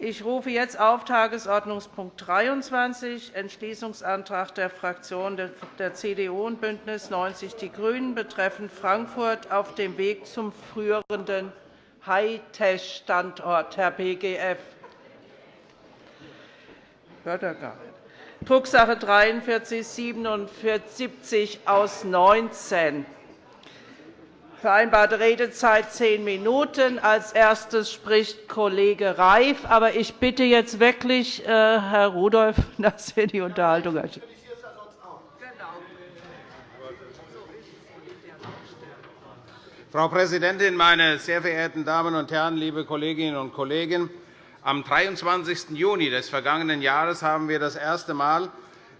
Ich rufe jetzt auf Tagesordnungspunkt 23, Entschließungsantrag der Fraktionen der CDU und BÜNDNIS 90 die GRÜNEN betreffend Frankfurt auf dem Weg zum führenden Hightech-Standort, Herr BGF. Drucksache 43 47 aus 19 Vereinbarte Redezeit zehn Minuten. Als erstes spricht Kollege Reif. Aber ich bitte jetzt wirklich, äh, Herr Rudolph, dass wir die Unterhaltung Frau Präsidentin, meine sehr verehrten Damen und Herren, liebe Kolleginnen und Kollegen! Am 23. Juni des vergangenen Jahres haben wir das erste Mal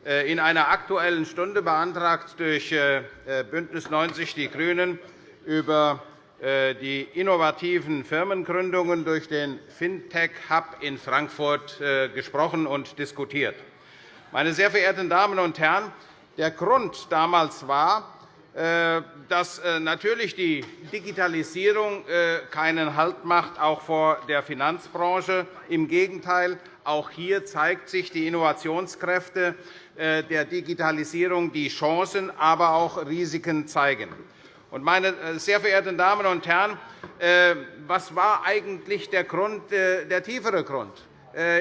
äh, in einer Aktuellen Stunde beantragt durch äh, BÜNDNIS 90 die GRÜNEN über äh, die innovativen Firmengründungen durch den Fintech-Hub in Frankfurt äh, gesprochen und diskutiert. Meine sehr verehrten Damen und Herren, der Grund damals war, äh, dass natürlich die Digitalisierung keinen Halt macht, auch vor der Finanzbranche. Im Gegenteil, auch hier zeigt sich die Innovationskräfte der Digitalisierung, die Chancen, aber auch Risiken zeigen. Meine äh, sehr verehrten Damen und Herren, äh, was war eigentlich der, Grund, äh, der tiefere Grund?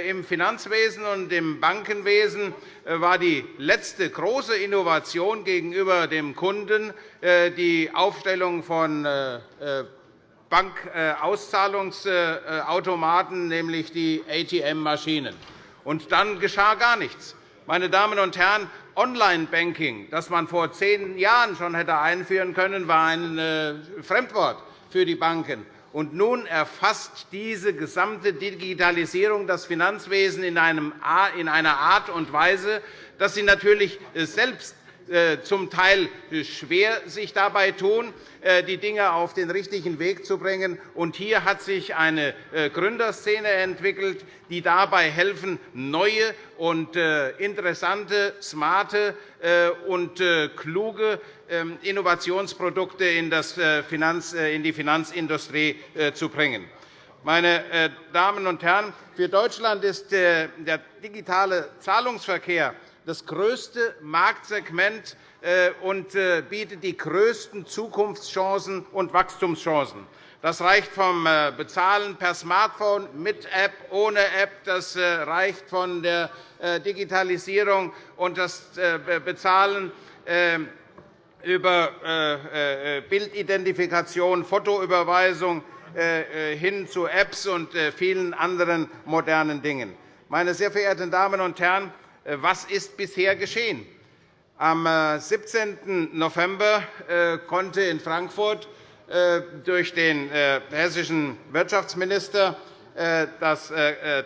Im Finanzwesen und im Bankenwesen war die letzte große Innovation gegenüber dem Kunden die Aufstellung von Bankauszahlungsautomaten, nämlich die ATM-Maschinen. Dann geschah gar nichts. Meine Damen und Herren, Online-Banking, das man vor zehn Jahren schon hätte einführen können, war ein äh, Fremdwort für die Banken. Und nun erfasst diese gesamte Digitalisierung das Finanzwesen in einer Art und Weise, dass sie natürlich selbst äh, zum Teil schwer sich dabei tun, äh, die Dinge auf den richtigen Weg zu bringen. hier hat sich eine äh, Gründerszene entwickelt, die dabei helfen, neue und interessante, smarte und kluge ähm, Innovationsprodukte in die Finanzindustrie zu bringen. Meine Damen und Herren, für Deutschland ist der digitale Zahlungsverkehr das größte Marktsegment äh, und äh, bietet die größten Zukunftschancen und Wachstumschancen. Das reicht vom äh, Bezahlen per Smartphone mit App, ohne App. Das reicht von der Digitalisierung und das Bezahlen über Bildidentifikation, Fotoüberweisung hin zu Apps und vielen anderen modernen Dingen. Meine sehr verehrten Damen und Herren, was ist bisher geschehen? Am 17. Äh, November äh, konnte in Frankfurt durch den hessischen Wirtschaftsminister das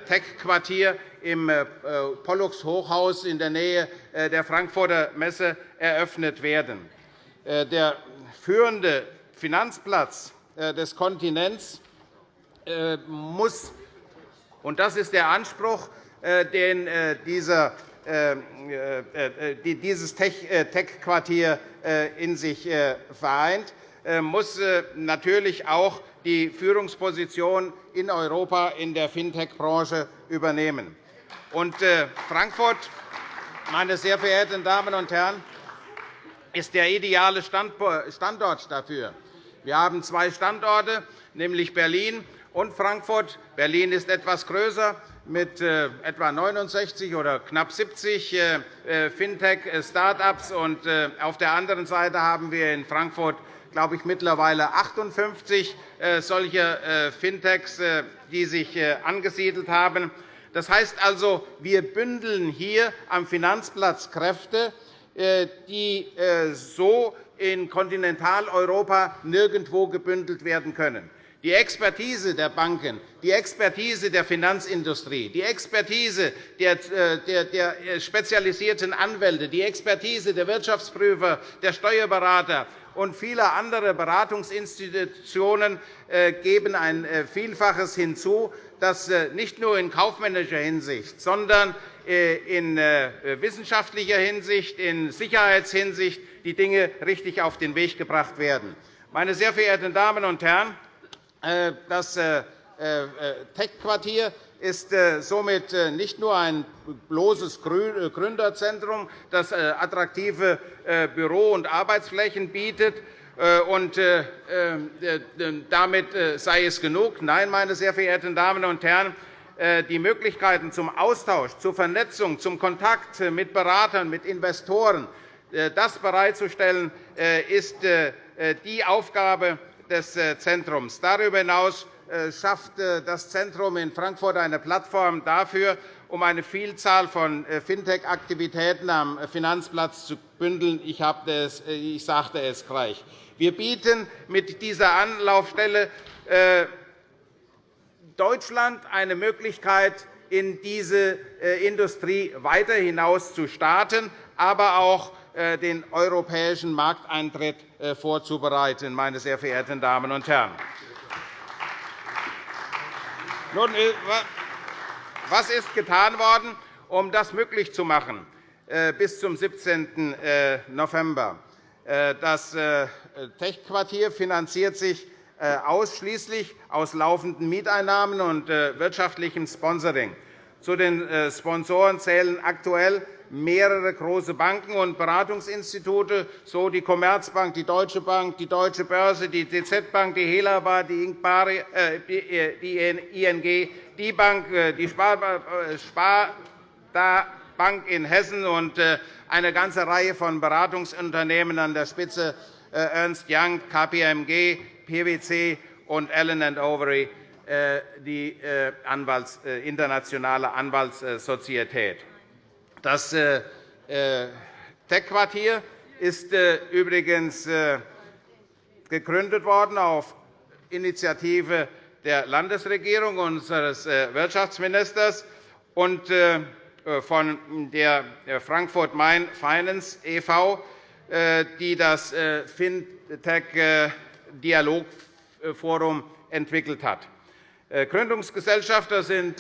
Tech-Quartier im Pollux-Hochhaus in der Nähe der Frankfurter Messe eröffnet werden. Der führende Finanzplatz des Kontinents muss, und das ist der Anspruch, den dieser äh, äh, dieses Tech-Quartier äh, in sich vereint, muss natürlich auch die Führungsposition in Europa in der Fintech-Branche übernehmen. Frankfurt, meine sehr verehrten Damen und Herren, ist der ideale Standort dafür. Wir haben zwei Standorte, nämlich Berlin und Frankfurt. Berlin ist etwas größer mit äh, etwa 69 oder knapp 70 äh, äh, Fintech-Start-ups. Auf der anderen Seite haben wir in Frankfurt glaube ich, mittlerweile 58 solcher Fintechs, die sich angesiedelt haben. Das heißt also, wir bündeln hier am Finanzplatz Kräfte, die so in Kontinentaleuropa nirgendwo gebündelt werden können die Expertise der Banken, die Expertise der Finanzindustrie, die Expertise der äh, spezialisierten Anwälte, die Expertise der Wirtschaftsprüfer, der Steuerberater und vieler anderer Beratungsinstitutionen äh, geben ein äh, Vielfaches hinzu, das nicht nur in kaufmännischer Hinsicht, sondern in wissenschaftlicher Hinsicht, in Sicherheitshinsicht die Dinge richtig auf den Weg gebracht werden. Meine sehr verehrten Damen und Herren, äh, das äh, äh, Tech-Quartier ist somit nicht nur ein bloßes Gründerzentrum, das attraktive Büro- und Arbeitsflächen bietet, und damit sei es genug. Nein, meine sehr verehrten Damen und Herren, die Möglichkeiten zum Austausch, zur Vernetzung, zum Kontakt mit Beratern, mit Investoren, das bereitzustellen, ist die Aufgabe des Zentrums. Darüber hinaus schafft das Zentrum in Frankfurt eine Plattform dafür, um eine Vielzahl von Fintech-Aktivitäten am Finanzplatz zu bündeln. Ich sagte es gleich. Wir bieten mit dieser Anlaufstelle Deutschland eine Möglichkeit, in diese Industrie weiter hinaus zu starten, aber auch den europäischen Markteintritt vorzubereiten. Meine sehr verehrten Damen und Herren. Nun, was ist getan worden, um das möglich zu machen bis zum 17. November? Das Tech-Quartier finanziert sich ausschließlich aus laufenden Mieteinnahmen und wirtschaftlichem Sponsoring. Zu den Sponsoren zählen aktuell mehrere große Banken und Beratungsinstitute, so die Commerzbank, die Deutsche Bank, die Deutsche Börse, die DZ Bank, die Helaba, die ING, die Bank, die Sparda Bank in Hessen und eine ganze Reihe von Beratungsunternehmen an der Spitze Ernst Young, KPMG, PwC und Allen Overy, die internationale Anwaltssozietät. Das Tech-Quartier ist übrigens gegründet worden auf Initiative der Landesregierung unseres Wirtschaftsministers und von der Frankfurt Main Finance e.V., die das Fintech-Dialogforum entwickelt hat. Gründungsgesellschafter sind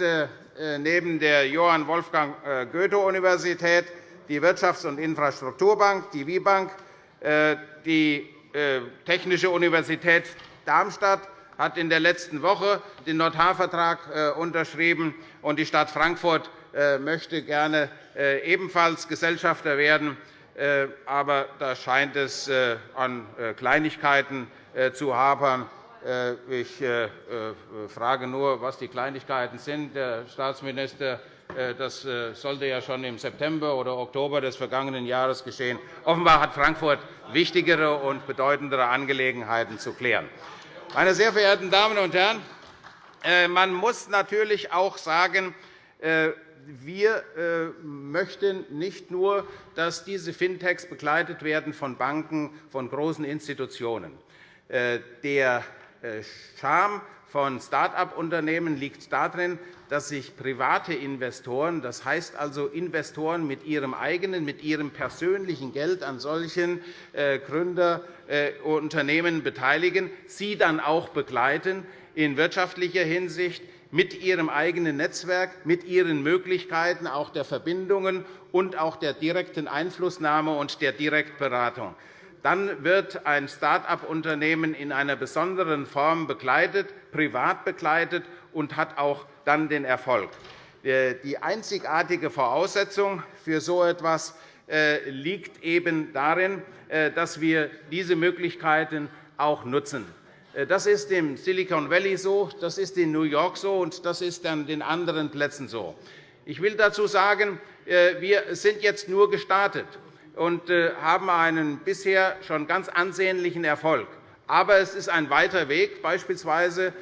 neben der Johann Wolfgang Goethe-Universität die Wirtschafts- und Infrastrukturbank, die WIBank, die Technische Universität Darmstadt hat in der letzten Woche den Notarvertrag unterschrieben, und die Stadt Frankfurt möchte gerne ebenfalls Gesellschafter werden. Aber da scheint es an Kleinigkeiten zu hapern. Ich frage nur, was die Kleinigkeiten sind. Der Staatsminister das sollte ja schon im September oder Oktober des vergangenen Jahres geschehen. Offenbar hat Frankfurt wichtigere und bedeutendere Angelegenheiten zu klären. Meine sehr verehrten Damen und Herren, man muss natürlich auch sagen, wir möchten nicht nur, dass diese Fintechs begleitet werden von Banken, von großen Institutionen. Der Charme von Start-up-Unternehmen liegt darin, dass sich private Investoren, das heißt also Investoren mit ihrem eigenen, mit ihrem persönlichen Geld an solchen Gründerunternehmen beteiligen, sie dann auch begleiten in wirtschaftlicher Hinsicht mit ihrem eigenen Netzwerk, mit ihren Möglichkeiten auch der Verbindungen und auch der direkten Einflussnahme und der Direktberatung dann wird ein Start-up-Unternehmen in einer besonderen Form begleitet, privat begleitet und hat auch dann den Erfolg. Die einzigartige Voraussetzung für so etwas liegt eben darin, dass wir diese Möglichkeiten auch nutzen. Das ist im Silicon Valley so, das ist in New York so, und das ist an den anderen Plätzen so. Ich will dazu sagen, wir sind jetzt nur gestartet und haben einen bisher schon ganz ansehnlichen Erfolg. Aber es ist ein weiter Weg, beispielsweise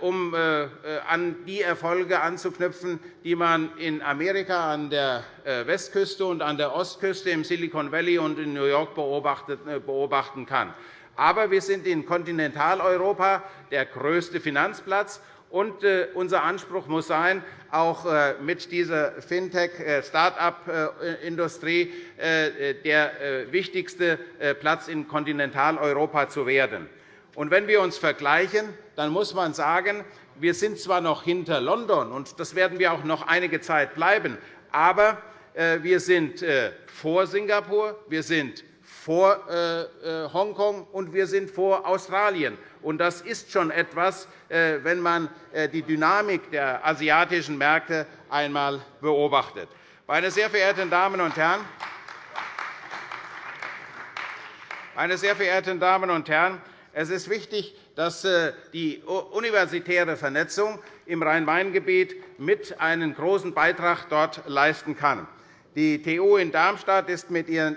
um an die Erfolge anzuknüpfen, die man in Amerika an der Westküste und an der Ostküste im Silicon Valley und in New York beobachten kann. Aber wir sind in Kontinentaleuropa der größte Finanzplatz, und unser Anspruch muss sein, auch mit dieser Fintech-Start-up-Industrie der wichtigste Platz in Kontinentaleuropa zu werden. wenn wir uns vergleichen, dann muss man sagen, wir sind zwar noch hinter London, und das werden wir auch noch einige Zeit bleiben, aber wir sind vor Singapur, wir sind vor Hongkong, und wir sind vor Australien. Das ist schon etwas, wenn man die Dynamik der asiatischen Märkte einmal beobachtet. Meine sehr verehrten Damen und Herren, meine sehr verehrten Damen und Herren, es ist wichtig, dass äh, die universitäre Vernetzung im Rhein-Main-Gebiet mit einen großen Beitrag dort leisten kann. Die TU in Darmstadt ist mit ihrem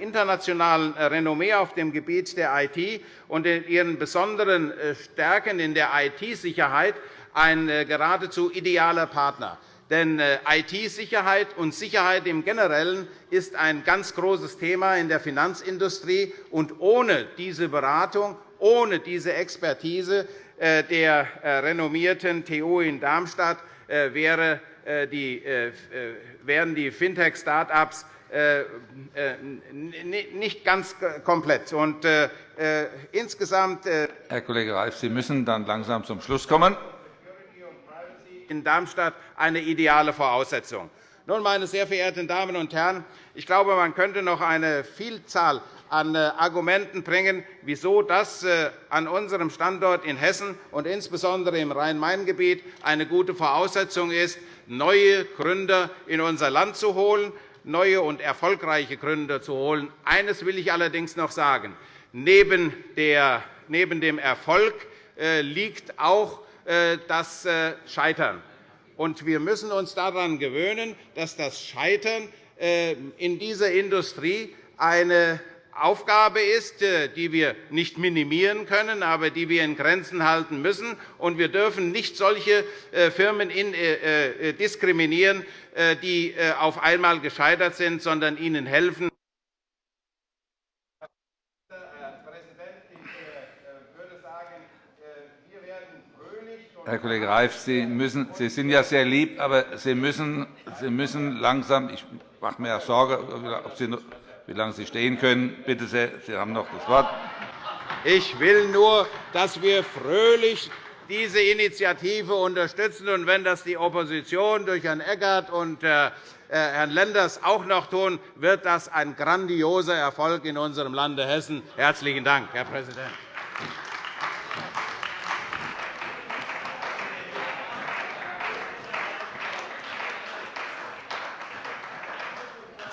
internationalen Renommee auf dem Gebiet der IT und ihren besonderen äh, Stärken in der IT-Sicherheit ein äh, geradezu idealer Partner. Denn IT-Sicherheit und Sicherheit im Generellen ist ein ganz großes Thema in der Finanzindustrie. Und ohne diese Beratung, ohne diese Expertise äh, der äh, renommierten TU in Darmstadt äh, wären die Fintech-Start-ups nicht ganz komplett. Und insgesamt Herr Kollege Reif, Sie müssen dann langsam zum Schluss kommen. in Darmstadt eine ideale Voraussetzung. Nun, meine sehr verehrten Damen und Herren, ich glaube, man könnte noch eine Vielzahl an äh, Argumenten bringen, wieso das äh, an unserem Standort in Hessen und insbesondere im Rhein-Main-Gebiet eine gute Voraussetzung ist, neue Gründer in unser Land zu holen, neue und erfolgreiche Gründer zu holen. Eines will ich allerdings noch sagen. Neben dem Erfolg äh, liegt auch das Scheitern. Wir müssen uns daran gewöhnen, dass das Scheitern in dieser Industrie eine Aufgabe ist, äh, die wir nicht minimieren können, aber die wir in Grenzen halten müssen. wir dürfen nicht solche äh, Firmen äh, diskriminieren, die auf einmal gescheitert sind, sondern ihnen helfen. Herr Kollege Reif, Sie, müssen, Sie sind ja sehr lieb, aber Sie müssen, Sie müssen langsam. Ich mache mir Sorge, ob Sie wie lange Sie stehen können. Bitte sehr, Sie haben noch das Wort. Ich will nur, dass wir fröhlich diese Initiative unterstützen. Und wenn das die Opposition durch Herrn Eckert und äh, Herrn Lenders auch noch tun, wird das ein grandioser Erfolg in unserem Lande Hessen. – Herzlichen Dank, Herr Präsident.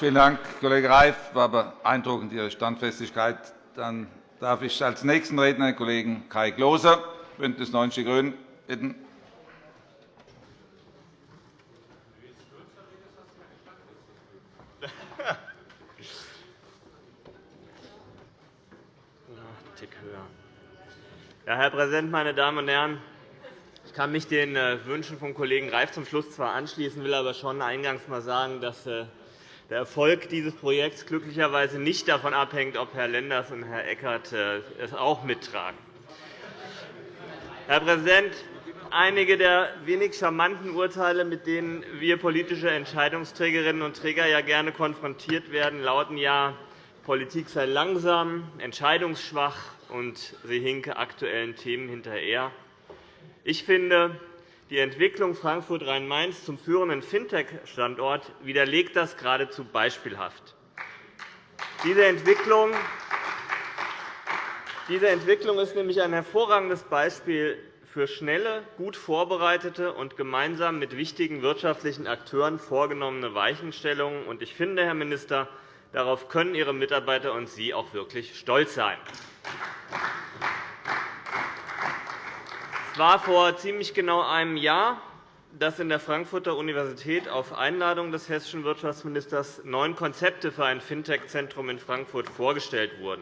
Vielen Dank, Kollege Reif. Das war beeindruckend, Ihre Standfestigkeit. Dann darf ich als nächsten Redner den Kollegen Kai Klose, BÜNDNIS 90 die GRÜNEN, bitten. Ja, Herr Präsident, meine Damen und Herren! Ich kann mich den äh, Wünschen vom Kollegen Reif zum Schluss zwar anschließen, will aber schon eingangs einmal sagen, dass äh, der Erfolg dieses Projekts glücklicherweise nicht davon abhängt, ob Herr Lenders und Herr Eckert äh, es auch mittragen. Herr Präsident, einige der wenig charmanten Urteile, mit denen wir politische Entscheidungsträgerinnen und Träger ja gerne konfrontiert werden, lauten ja, Politik sei langsam, entscheidungsschwach und sie hinke aktuellen Themen hinterher. Ich finde, die Entwicklung Frankfurt-Rhein-Main zum führenden Fintech-Standort widerlegt das geradezu beispielhaft. Diese Entwicklung diese Entwicklung ist nämlich ein hervorragendes Beispiel für schnelle, gut vorbereitete und gemeinsam mit wichtigen wirtschaftlichen Akteuren vorgenommene Weichenstellungen. Ich finde, Herr Minister, darauf können Ihre Mitarbeiter und Sie auch wirklich stolz sein. Es war vor ziemlich genau einem Jahr, dass in der Frankfurter Universität auf Einladung des hessischen Wirtschaftsministers neun Konzepte für ein Fintech-Zentrum in Frankfurt vorgestellt wurden.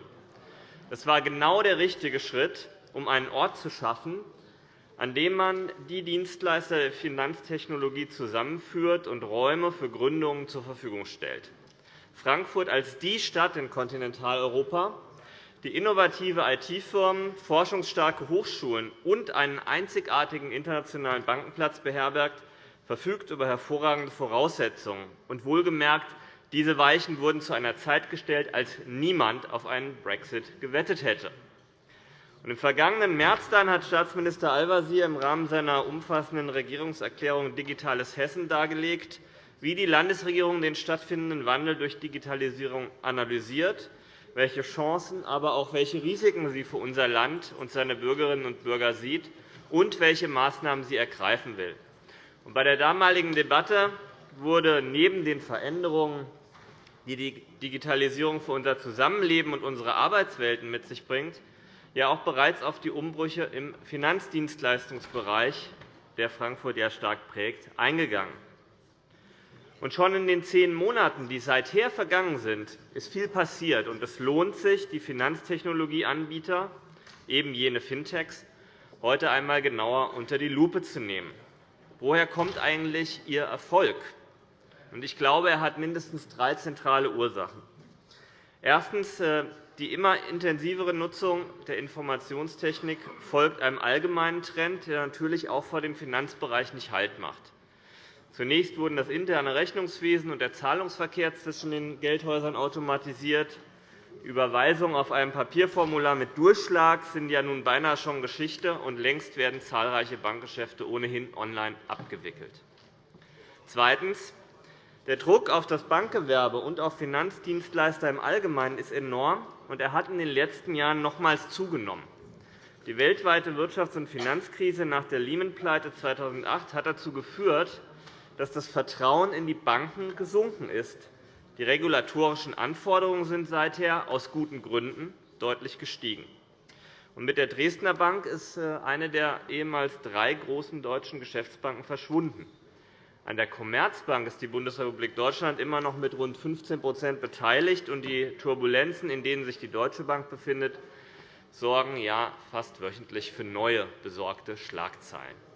Das war genau der richtige Schritt, um einen Ort zu schaffen, an dem man die Dienstleister der Finanztechnologie zusammenführt und Räume für Gründungen zur Verfügung stellt. Frankfurt als die Stadt in Kontinentaleuropa, die innovative IT-Firmen, forschungsstarke Hochschulen und einen einzigartigen internationalen Bankenplatz beherbergt, verfügt über hervorragende Voraussetzungen. Und wohlgemerkt, diese Weichen wurden zu einer Zeit gestellt, als niemand auf einen Brexit gewettet hätte. Im vergangenen März dann hat Staatsminister Al-Wazir im Rahmen seiner umfassenden Regierungserklärung Digitales Hessen dargelegt, wie die Landesregierung den stattfindenden Wandel durch Digitalisierung analysiert, welche Chancen, aber auch welche Risiken sie für unser Land und seine Bürgerinnen und Bürger sieht und welche Maßnahmen sie ergreifen will. Bei der damaligen Debatte wurde neben den Veränderungen, die die Digitalisierung für unser Zusammenleben und unsere Arbeitswelten mit sich bringt, ja auch bereits auf die Umbrüche im Finanzdienstleistungsbereich, der Frankfurt ja stark prägt, eingegangen. Und schon in den zehn Monaten, die seither vergangen sind, ist viel passiert. Und es lohnt sich, die Finanztechnologieanbieter, eben jene Fintechs, heute einmal genauer unter die Lupe zu nehmen. Woher kommt eigentlich Ihr Erfolg? Ich glaube, er hat mindestens drei zentrale Ursachen. Erstens. Äh, die immer intensivere Nutzung der Informationstechnik folgt einem allgemeinen Trend, der natürlich auch vor dem Finanzbereich nicht Halt macht. Zunächst wurden das interne Rechnungswesen und der Zahlungsverkehr zwischen den Geldhäusern automatisiert. Überweisungen auf einem Papierformular mit Durchschlag sind ja nun beinahe schon Geschichte, und längst werden zahlreiche Bankgeschäfte ohnehin online abgewickelt. Zweitens. Der Druck auf das Bankgewerbe und auf Finanzdienstleister im Allgemeinen ist enorm, und er hat in den letzten Jahren nochmals zugenommen. Die weltweite Wirtschafts- und Finanzkrise nach der Lehman-Pleite 2008 hat dazu geführt, dass das Vertrauen in die Banken gesunken ist. Die regulatorischen Anforderungen sind seither aus guten Gründen deutlich gestiegen. Mit der Dresdner Bank ist äh, eine der ehemals drei großen deutschen Geschäftsbanken verschwunden. An der Commerzbank ist die Bundesrepublik Deutschland immer noch mit rund 15% beteiligt. und Die Turbulenzen, in denen sich die Deutsche Bank befindet, sorgen ja fast wöchentlich für neue besorgte Schlagzeilen.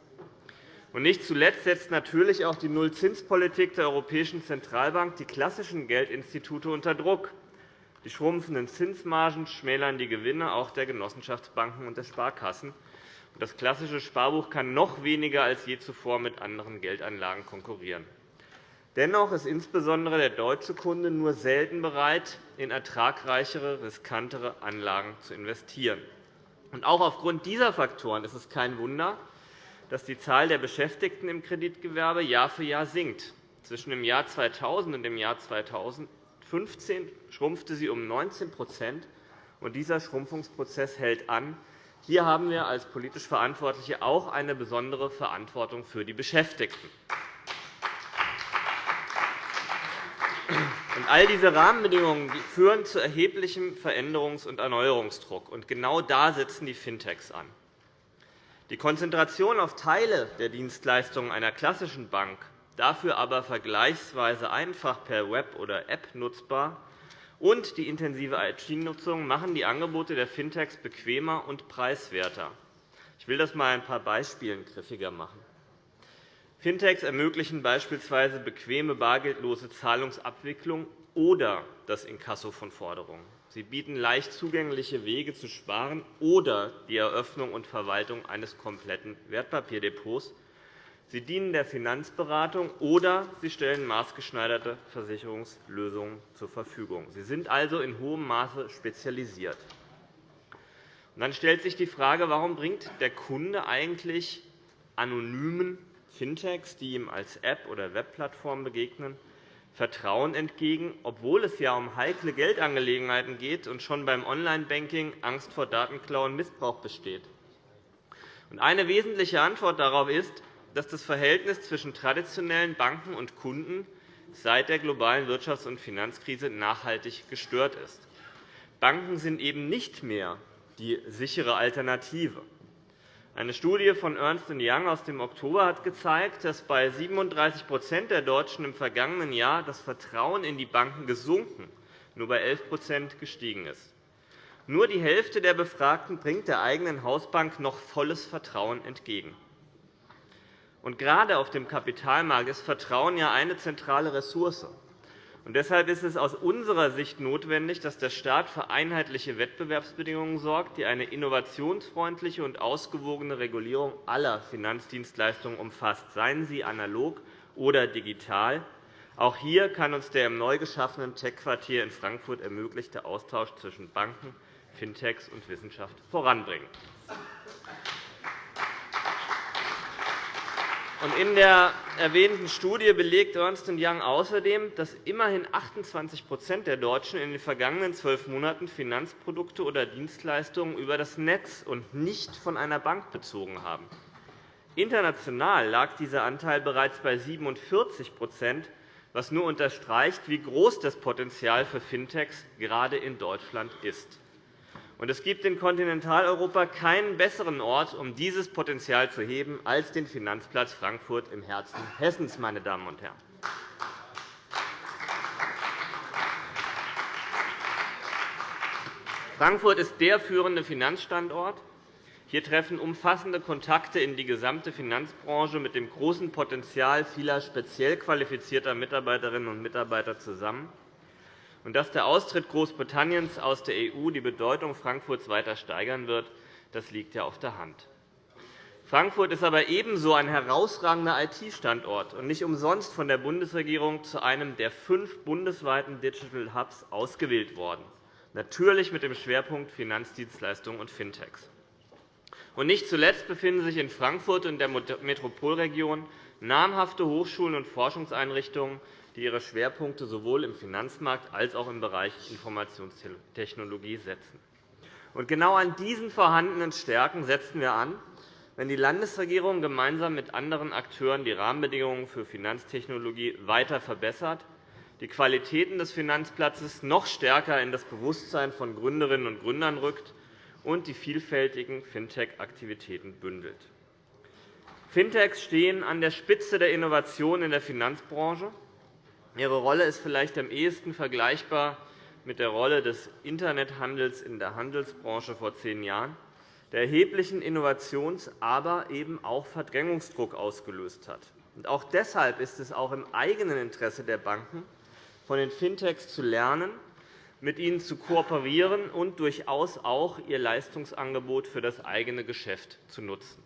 Nicht zuletzt setzt natürlich auch die Nullzinspolitik der Europäischen Zentralbank die klassischen Geldinstitute unter Druck. Die schrumpfenden Zinsmargen schmälern die Gewinne auch der Genossenschaftsbanken und der Sparkassen. Das klassische Sparbuch kann noch weniger als je zuvor mit anderen Geldanlagen konkurrieren. Dennoch ist insbesondere der deutsche Kunde nur selten bereit, in ertragreichere, riskantere Anlagen zu investieren. Auch aufgrund dieser Faktoren ist es kein Wunder, dass die Zahl der Beschäftigten im Kreditgewerbe Jahr für Jahr sinkt. Zwischen dem Jahr 2000 und dem Jahr 2015 schrumpfte sie um 19 und Dieser Schrumpfungsprozess hält an. Hier haben wir als politisch Verantwortliche auch eine besondere Verantwortung für die Beschäftigten. All diese Rahmenbedingungen führen zu erheblichem Veränderungs- und Erneuerungsdruck. Genau da setzen die Fintechs an. Die Konzentration auf Teile der Dienstleistungen einer klassischen Bank, dafür aber vergleichsweise einfach per Web oder App nutzbar, und die intensive IT-Nutzung machen die Angebote der Fintechs bequemer und preiswerter. Ich will das einmal ein paar Beispielen griffiger machen. Fintechs ermöglichen beispielsweise bequeme bargeldlose Zahlungsabwicklung oder das Inkasso von Forderungen. Sie bieten leicht zugängliche Wege zu sparen oder die Eröffnung und Verwaltung eines kompletten Wertpapierdepots. Sie dienen der Finanzberatung oder sie stellen maßgeschneiderte Versicherungslösungen zur Verfügung. Sie sind also in hohem Maße spezialisiert. Dann stellt sich die Frage, warum bringt der Kunde eigentlich anonymen Fintechs, die ihm als App oder Webplattform begegnen, Vertrauen entgegen, obwohl es ja um heikle Geldangelegenheiten geht und schon beim Online-Banking Angst vor Datenklau und Missbrauch besteht. Eine wesentliche Antwort darauf ist, dass das Verhältnis zwischen traditionellen Banken und Kunden seit der globalen Wirtschafts- und Finanzkrise nachhaltig gestört ist. Banken sind eben nicht mehr die sichere Alternative. Eine Studie von Ernst Young aus dem Oktober hat gezeigt, dass bei 37% der Deutschen im vergangenen Jahr das Vertrauen in die Banken gesunken, nur bei 11% gestiegen ist. Nur die Hälfte der Befragten bringt der eigenen Hausbank noch volles Vertrauen entgegen. Und gerade auf dem Kapitalmarkt ist Vertrauen ja eine zentrale Ressource. Und deshalb ist es aus unserer Sicht notwendig, dass der Staat für einheitliche Wettbewerbsbedingungen sorgt, die eine innovationsfreundliche und ausgewogene Regulierung aller Finanzdienstleistungen umfasst, seien sie analog oder digital. Auch hier kann uns der im neu geschaffenen Tech-Quartier in Frankfurt ermöglichte Austausch zwischen Banken, Fintechs und Wissenschaft voranbringen. In der erwähnten Studie belegt Ernst Young außerdem, dass immerhin 28% der Deutschen in den vergangenen zwölf Monaten Finanzprodukte oder Dienstleistungen über das Netz und nicht von einer Bank bezogen haben. International lag dieser Anteil bereits bei 47% was nur unterstreicht, wie groß das Potenzial für Fintechs gerade in Deutschland ist. Es gibt in Kontinentaleuropa keinen besseren Ort, um dieses Potenzial zu heben, als den Finanzplatz Frankfurt im Herzen Hessens. Meine Damen und Herren. Frankfurt ist der führende Finanzstandort. Hier treffen umfassende Kontakte in die gesamte Finanzbranche mit dem großen Potenzial vieler speziell qualifizierter Mitarbeiterinnen und Mitarbeiter zusammen. Und dass der Austritt Großbritanniens aus der EU die Bedeutung Frankfurts weiter steigern wird, das liegt ja auf der Hand. Frankfurt ist aber ebenso ein herausragender IT-Standort und nicht umsonst von der Bundesregierung zu einem der fünf bundesweiten Digital Hubs ausgewählt worden, natürlich mit dem Schwerpunkt Finanzdienstleistungen und Fintechs. Und nicht zuletzt befinden sich in Frankfurt und der Metropolregion namhafte Hochschulen und Forschungseinrichtungen, die ihre Schwerpunkte sowohl im Finanzmarkt als auch im Bereich Informationstechnologie setzen. Und genau an diesen vorhandenen Stärken setzen wir an, wenn die Landesregierung gemeinsam mit anderen Akteuren die Rahmenbedingungen für Finanztechnologie weiter verbessert, die Qualitäten des Finanzplatzes noch stärker in das Bewusstsein von Gründerinnen und Gründern rückt und die vielfältigen Fintech-Aktivitäten bündelt. Fintechs stehen an der Spitze der Innovation in der Finanzbranche. Ihre Rolle ist vielleicht am ehesten vergleichbar mit der Rolle des Internethandels in der Handelsbranche vor zehn Jahren, der erheblichen Innovations-, aber eben auch Verdrängungsdruck ausgelöst hat. Auch deshalb ist es auch im eigenen Interesse der Banken, von den Fintechs zu lernen mit ihnen zu kooperieren und durchaus auch ihr Leistungsangebot für das eigene Geschäft zu nutzen.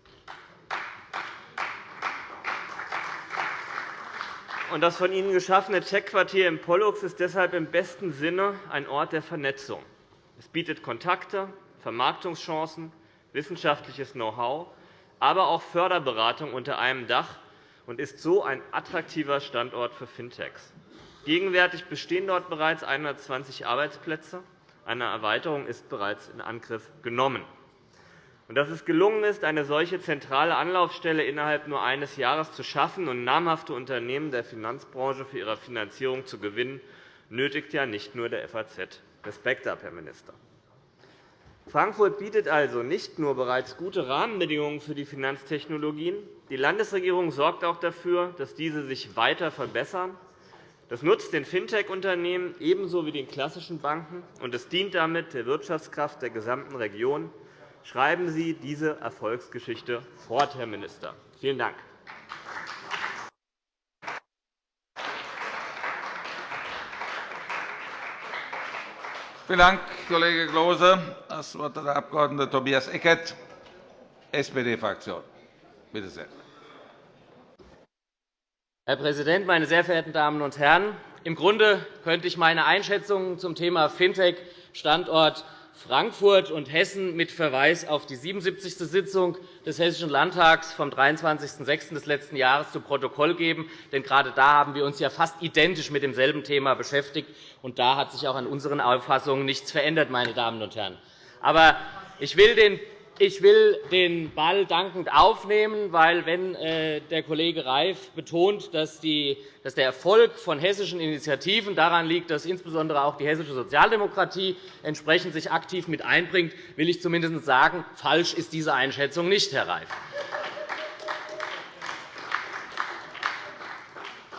Das von Ihnen geschaffene Tech-Quartier in Pollux ist deshalb im besten Sinne ein Ort der Vernetzung. Es bietet Kontakte, Vermarktungschancen, wissenschaftliches Know-how, aber auch Förderberatung unter einem Dach und ist so ein attraktiver Standort für Fintechs. Gegenwärtig bestehen dort bereits 120 Arbeitsplätze. Eine Erweiterung ist bereits in Angriff genommen. Dass es gelungen ist, eine solche zentrale Anlaufstelle innerhalb nur eines Jahres zu schaffen und namhafte Unternehmen der Finanzbranche für ihre Finanzierung zu gewinnen, nötigt ja nicht nur der FAZ Respekt ab, Herr Minister. Frankfurt bietet also nicht nur bereits gute Rahmenbedingungen für die Finanztechnologien. Die Landesregierung sorgt auch dafür, dass diese sich weiter verbessern das nutzt den Fintech-Unternehmen ebenso wie den klassischen Banken, und es dient damit der Wirtschaftskraft der gesamten Region. Schreiben Sie diese Erfolgsgeschichte fort, Herr Minister. Vielen Dank. Vielen Dank, Kollege Klose. Das Wort hat der Abg. Tobias Eckert, SPD-Fraktion. Bitte sehr. Herr Präsident, meine sehr verehrten Damen und Herren! Im Grunde könnte ich meine Einschätzungen zum Thema Fintech-Standort Frankfurt und Hessen mit Verweis auf die 77. Sitzung des Hessischen Landtags vom 23.06. des letzten Jahres zu Protokoll geben. Denn gerade da haben wir uns ja fast identisch mit demselben Thema beschäftigt. Und da hat sich auch an unseren Auffassungen nichts verändert. Meine Damen und Herren. Aber ich will den ich will den Ball dankend aufnehmen, weil, wenn äh, der Kollege Reif betont, dass der Erfolg von hessischen Initiativen daran liegt, dass insbesondere auch die hessische Sozialdemokratie entsprechend sich aktiv mit einbringt, will ich zumindest sagen, falsch ist diese Einschätzung nicht, Herr Reif.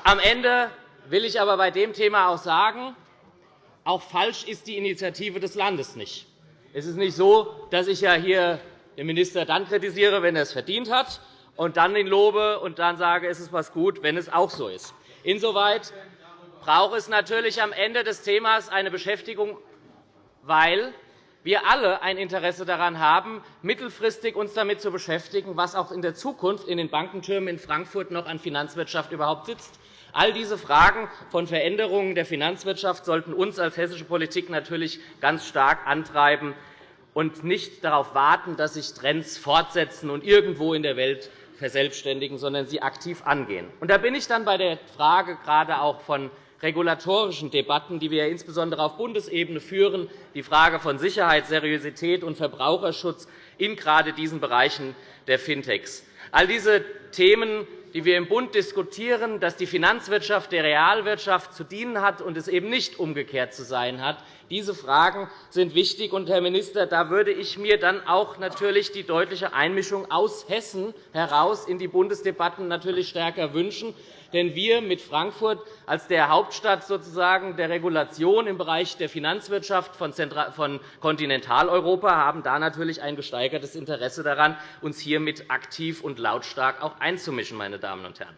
Am Ende will ich aber bei dem Thema auch sagen, auch falsch ist die Initiative des Landes nicht. Es ist nicht so, dass ich ja hier den Minister dann kritisiere, wenn er es verdient hat, und dann ihn lobe und dann sage, es ist was gut, wenn es auch so ist. Insoweit braucht es natürlich am Ende des Themas eine Beschäftigung, weil wir alle ein Interesse daran haben, mittelfristig uns damit zu beschäftigen, was auch in der Zukunft in den Bankentürmen in Frankfurt noch an Finanzwirtschaft überhaupt sitzt. All diese Fragen von Veränderungen der Finanzwirtschaft sollten uns als hessische Politik natürlich ganz stark antreiben und nicht darauf warten, dass sich Trends fortsetzen und irgendwo in der Welt verselbstständigen, sondern sie aktiv angehen. Und da bin ich dann bei der Frage gerade auch von regulatorischen Debatten, die wir insbesondere auf Bundesebene führen, die Frage von Sicherheit, Seriosität und Verbraucherschutz in gerade diesen Bereichen der Fintechs. All diese Themen die wir im Bund diskutieren, dass die Finanzwirtschaft der Realwirtschaft zu dienen hat und es eben nicht umgekehrt zu sein hat. Diese Fragen sind wichtig. Und, Herr Minister, da würde ich mir dann auch natürlich die deutliche Einmischung aus Hessen heraus in die Bundesdebatten natürlich stärker wünschen. Denn wir mit Frankfurt als der Hauptstadt sozusagen der Regulation im Bereich der Finanzwirtschaft von Kontinentaleuropa haben da natürlich ein gesteigertes Interesse daran, uns hiermit aktiv und lautstark auch einzumischen. Meine Damen und Herren.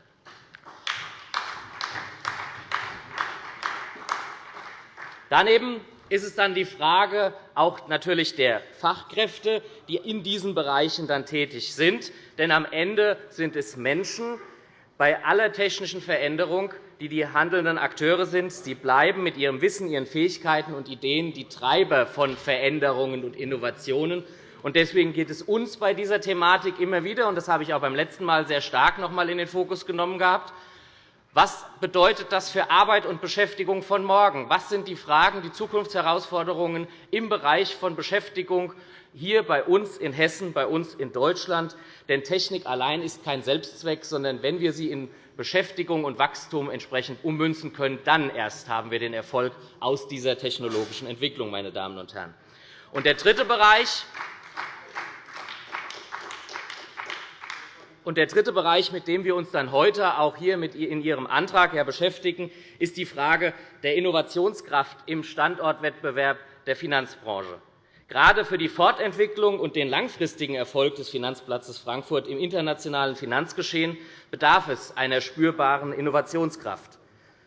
Daneben ist es dann die Frage auch natürlich der Fachkräfte, die in diesen Bereichen dann tätig sind. Denn am Ende sind es Menschen, bei aller technischen Veränderung, die die handelnden Akteure sind. Sie bleiben mit ihrem Wissen, ihren Fähigkeiten und Ideen die Treiber von Veränderungen und Innovationen. Deswegen geht es uns bei dieser Thematik immer wieder, und das habe ich auch beim letzten Mal sehr stark noch einmal in den Fokus genommen gehabt, was bedeutet das für Arbeit und Beschäftigung von morgen? Was sind die Fragen, die Zukunftsherausforderungen im Bereich von Beschäftigung hier bei uns in Hessen, bei uns in Deutschland. Denn Technik allein ist kein Selbstzweck, sondern wenn wir sie in Beschäftigung und Wachstum entsprechend ummünzen können, dann erst haben wir den Erfolg aus dieser technologischen Entwicklung. Meine Damen und Herren. Und der dritte Bereich, Und der dritte Bereich, mit dem wir uns dann heute auch hier in Ihrem Antrag beschäftigen, ist die Frage der Innovationskraft im Standortwettbewerb der Finanzbranche. Gerade für die Fortentwicklung und den langfristigen Erfolg des Finanzplatzes Frankfurt im internationalen Finanzgeschehen bedarf es einer spürbaren Innovationskraft.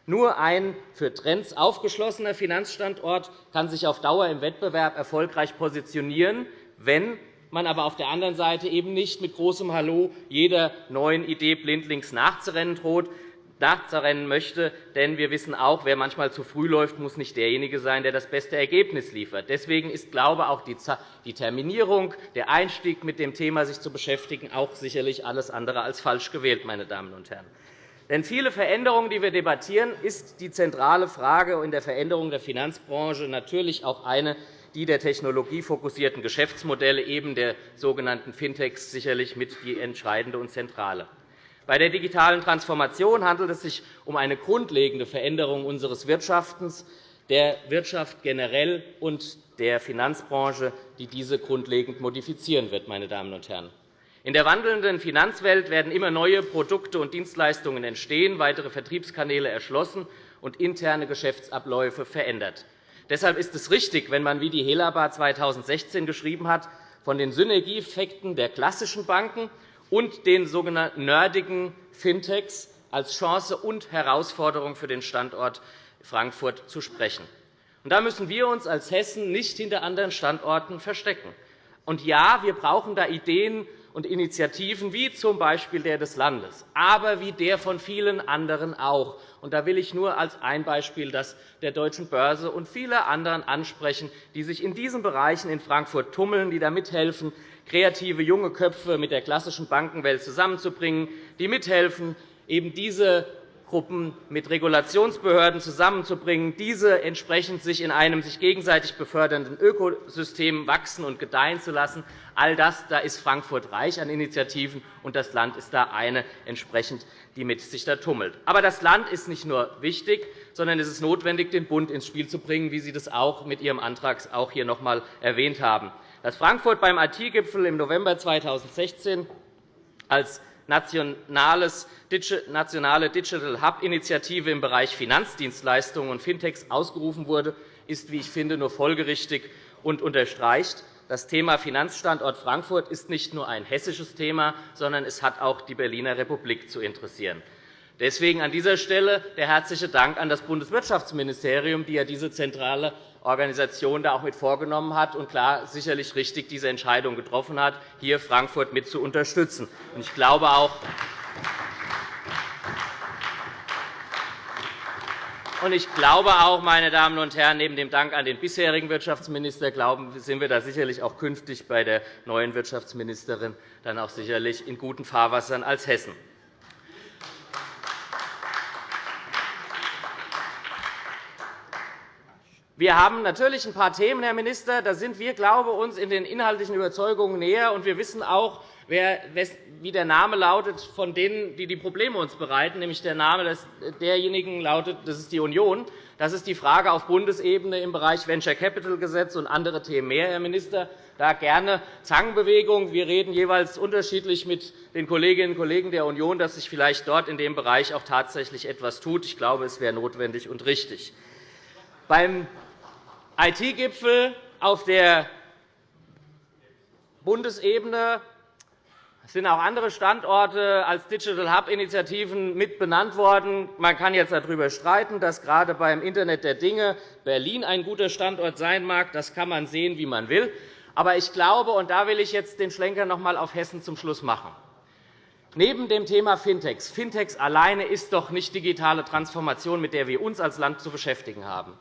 Nur ein für Trends aufgeschlossener Finanzstandort kann sich auf Dauer im Wettbewerb erfolgreich positionieren, wenn man aber auf der anderen Seite eben nicht mit großem Hallo jeder neuen Idee blindlings nachzurennen droht, nachzurennen möchte. Denn wir wissen auch, wer manchmal zu früh läuft, muss nicht derjenige sein, der das beste Ergebnis liefert. Deswegen ist, glaube ich, auch die Terminierung, der Einstieg mit dem Thema sich zu beschäftigen, auch sicherlich alles andere als falsch gewählt. Meine Damen und Herren. Denn viele Veränderungen, die wir debattieren, ist die zentrale Frage in der Veränderung der Finanzbranche natürlich auch eine, die der technologiefokussierten Geschäftsmodelle, eben der sogenannten Fintechs, sicherlich mit die entscheidende und zentrale. Bei der digitalen Transformation handelt es sich um eine grundlegende Veränderung unseres Wirtschaftens, der Wirtschaft generell und der Finanzbranche, die diese grundlegend modifizieren wird. Meine Damen und Herren. In der wandelnden Finanzwelt werden immer neue Produkte und Dienstleistungen entstehen, weitere Vertriebskanäle erschlossen und interne Geschäftsabläufe verändert. Deshalb ist es richtig, wenn man, wie die Helaba 2016 geschrieben hat, von den Synergieeffekten der klassischen Banken und den sogenannten nerdigen Fintechs als Chance und Herausforderung für den Standort Frankfurt zu sprechen. Da müssen wir uns als Hessen nicht hinter anderen Standorten verstecken. Und ja, wir brauchen da Ideen und Initiativen, wie z. B. der des Landes, aber wie der von vielen anderen auch. Und da will ich nur als ein Beispiel das der Deutschen Börse und viele anderen ansprechen, die sich in diesen Bereichen in Frankfurt tummeln, die da mithelfen, kreative junge Köpfe mit der klassischen Bankenwelt zusammenzubringen, die mithelfen, eben diese Gruppen mit Regulationsbehörden zusammenzubringen, diese entsprechend sich in einem sich gegenseitig befördernden Ökosystem wachsen und gedeihen zu lassen. All das da ist Frankfurt reich an Initiativen, und das Land ist da eine entsprechend, die mit sich da tummelt. Aber das Land ist nicht nur wichtig, sondern es ist notwendig, den Bund ins Spiel zu bringen, wie Sie das auch mit Ihrem Antrag auch hier noch einmal erwähnt haben dass Frankfurt beim IT-Gipfel im November 2016 als nationale Digital Hub-Initiative im Bereich Finanzdienstleistungen und Fintechs ausgerufen wurde, ist, wie ich finde, nur folgerichtig und unterstreicht, das Thema Finanzstandort Frankfurt ist nicht nur ein hessisches Thema, sondern es hat auch die Berliner Republik zu interessieren. Deswegen an dieser Stelle der herzliche Dank an das Bundeswirtschaftsministerium, die ja diese zentrale Organisation da auch mit vorgenommen hat und klar sicherlich richtig diese Entscheidung getroffen hat, hier Frankfurt mit zu unterstützen. Ich glaube auch, Ich glaube auch, meine Damen und Herren, neben dem Dank an den bisherigen Wirtschaftsminister glauben, sind wir da sicherlich auch künftig bei der neuen Wirtschaftsministerin dann auch sicherlich in guten Fahrwassern als Hessen. Wir haben natürlich ein paar Themen, Herr Minister. Da sind wir, glaube ich, uns in den inhaltlichen Überzeugungen näher. Und wir wissen auch, wie der Name lautet von denen, die die Probleme uns bereiten, nämlich der Name derjenigen lautet, das ist die Union. Das ist die Frage auf Bundesebene im Bereich Venture Capital Gesetz und andere Themen mehr, Herr Minister. Da gerne Zangenbewegung. Wir reden jeweils unterschiedlich mit den Kolleginnen und Kollegen der Union, dass sich vielleicht dort in dem Bereich auch tatsächlich etwas tut. Ich glaube, es wäre notwendig und richtig. Beim IT-Gipfel auf der Bundesebene sind auch andere Standorte als Digital Hub-Initiativen mit benannt worden. Man kann jetzt darüber streiten, dass gerade beim Internet der Dinge Berlin ein guter Standort sein mag. Das kann man sehen, wie man will. Aber ich glaube, und da will ich jetzt den Schlenker noch einmal auf Hessen zum Schluss machen, neben dem Thema Fintechs, Fintechs alleine ist doch nicht digitale Transformation, mit der wir uns als Land zu beschäftigen haben